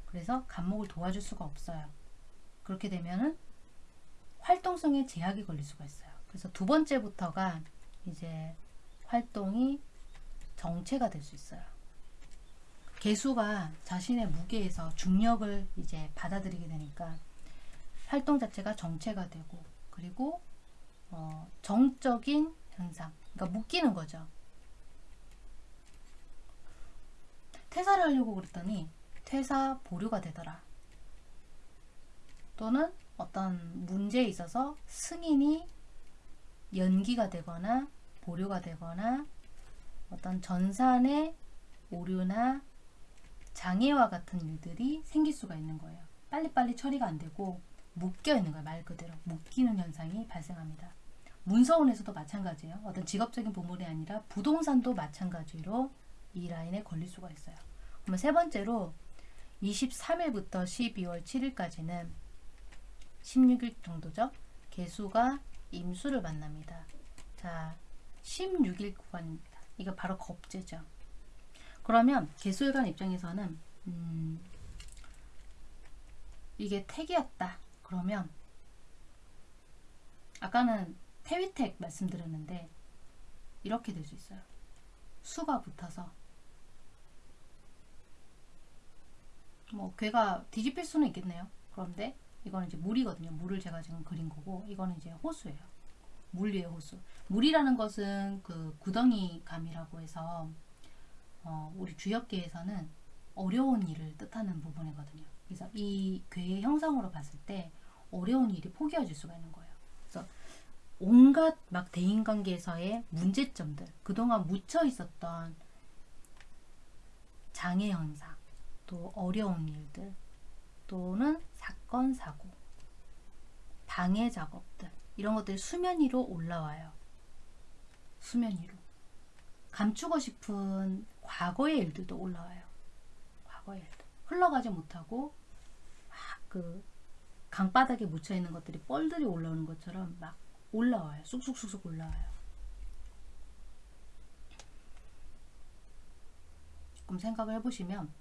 그래서 간목을 도와줄 수가 없어요. 그렇게 되면은 활동성에 제약이 걸릴 수가 있어요. 그래서 두 번째부터가 이제 활동이 정체가 될 수 있어요. 개수가 자신의 무게에서 중력을 이제 받아들이게 되니까 활동 자체가 정체가 되고 그리고 어, 정적인 현상 그러니까 묶이는 거죠. 퇴사를 하려고 그랬더니 퇴사 보류가 되더라. 또는 어떤 문제에 있어서 승인이 연기가 되거나 보류가 되거나 어떤 전산의 오류나 장애와 같은 일들이 생길 수가 있는 거예요. 빨리빨리 처리가 안 되고 묶여 있는 거예요. 말 그대로 묶이는 현상이 발생합니다. 문서원에서도 마찬가지예요. 어떤 직업적인 부분이 아니라 부동산도 마찬가지로 이 라인에 걸릴 수가 있어요. 그러면 세 번째로 23일부터 12월 7일까지는 16일 정도죠. 개수가 임수를 만납니다. 자, 16일 구간입니다. 이거 바로 겁재죠. 그러면 개수일간 입장에서는 음, 이게 택이었다. 그러면 아까는 태위택 말씀드렸는데 이렇게 될 수 있어요. 수가 붙어서 뭐 괴가 뒤집힐 수는 있겠네요. 그런데 이거는 이제 물이거든요. 물을 제가 지금 그린 거고 이거는 이제 호수예요. 물 위의 호수. 물이라는 것은 그 구덩이 감이라고 해서 어, 우리 주역계에서는 어려운 일을 뜻하는 부분이거든요. 그래서 이 괴의 형상으로 봤을 때 어려운 일이 포기해질 수가 있는 거예요. 그래서 온갖 막 대인관계에서의 문제점들, 그동안 묻혀 있었던 장애 현상, 또 어려운 일들, 또는 사건, 사고, 방해 작업들, 이런 것들이 수면 위로 올라와요. 수면 위로. 감추고 싶은 과거의 일들도 올라와요. 과거의 일들. 흘러가지 못하고 막 그 강바닥에 묻혀 있는 것들이 뻘들이 올라오는 것처럼 막 올라와요. 쑥쑥쑥쑥 올라와요. 조금 생각을 해보시면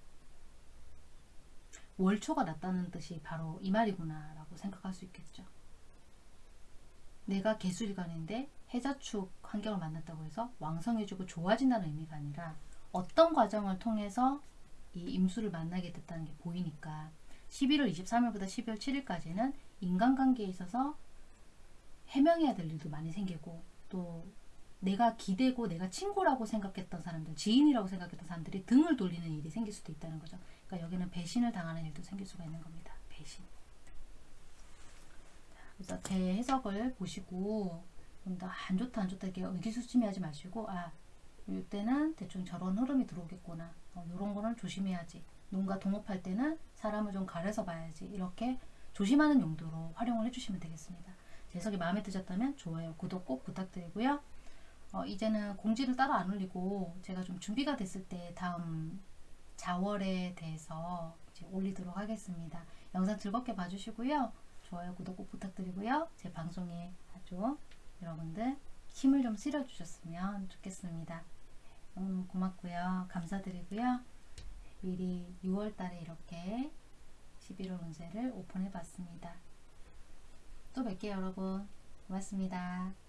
월초가 났다는 뜻이 바로 이 말이구나 라고 생각할 수 있겠죠. 내가 개수일간인데 해자축 환경을 만났다고 해서 왕성해지고 좋아진다는 의미가 아니라 어떤 과정을 통해서 이 임수를 만나게 됐다는 게 보이니까 11월 23일부터 12월 7일까지는 인간관계에 있어서 해명해야 될 일도 많이 생기고 또 내가 기대고 내가 친구라고 생각했던 사람들, 지인이라고 생각했던 사람들이 등을 돌리는 일이 생길 수도 있다는 거죠. 그러니까 여기는 배신을 당하는 일도 생길 수가 있는 겁니다. 그래서 제 해석을 보시고 좀 더 안 좋다 안 좋다 이렇게 의기소침해하지 마시고 아 이때는 대충 저런 흐름이 들어오겠구나. 어, 이런 거는 조심해야지. 농가 동업할 때는 사람을 좀 가려서 봐야지. 이렇게 조심하는 용도로 활용을 해주시면 되겠습니다. 제 해석이 마음에 드셨다면 좋아요, 구독 꼭 부탁드리고요. 어, 이제는 공지를 따로 안 올리고 제가 좀 준비가 됐을 때 다음 자월에 대해서 올리도록 하겠습니다. 영상 즐겁게 봐주시고요. 좋아요, 구독 꼭 부탁드리고요. 제 방송에 아주 여러분들 힘을 좀 실어주셨으면 좋겠습니다. 너무 고맙고요. 감사드리고요. 미리 6월 달에 이렇게 11월 운세를 오픈해 봤습니다. 또 뵐게요, 여러분. 고맙습니다.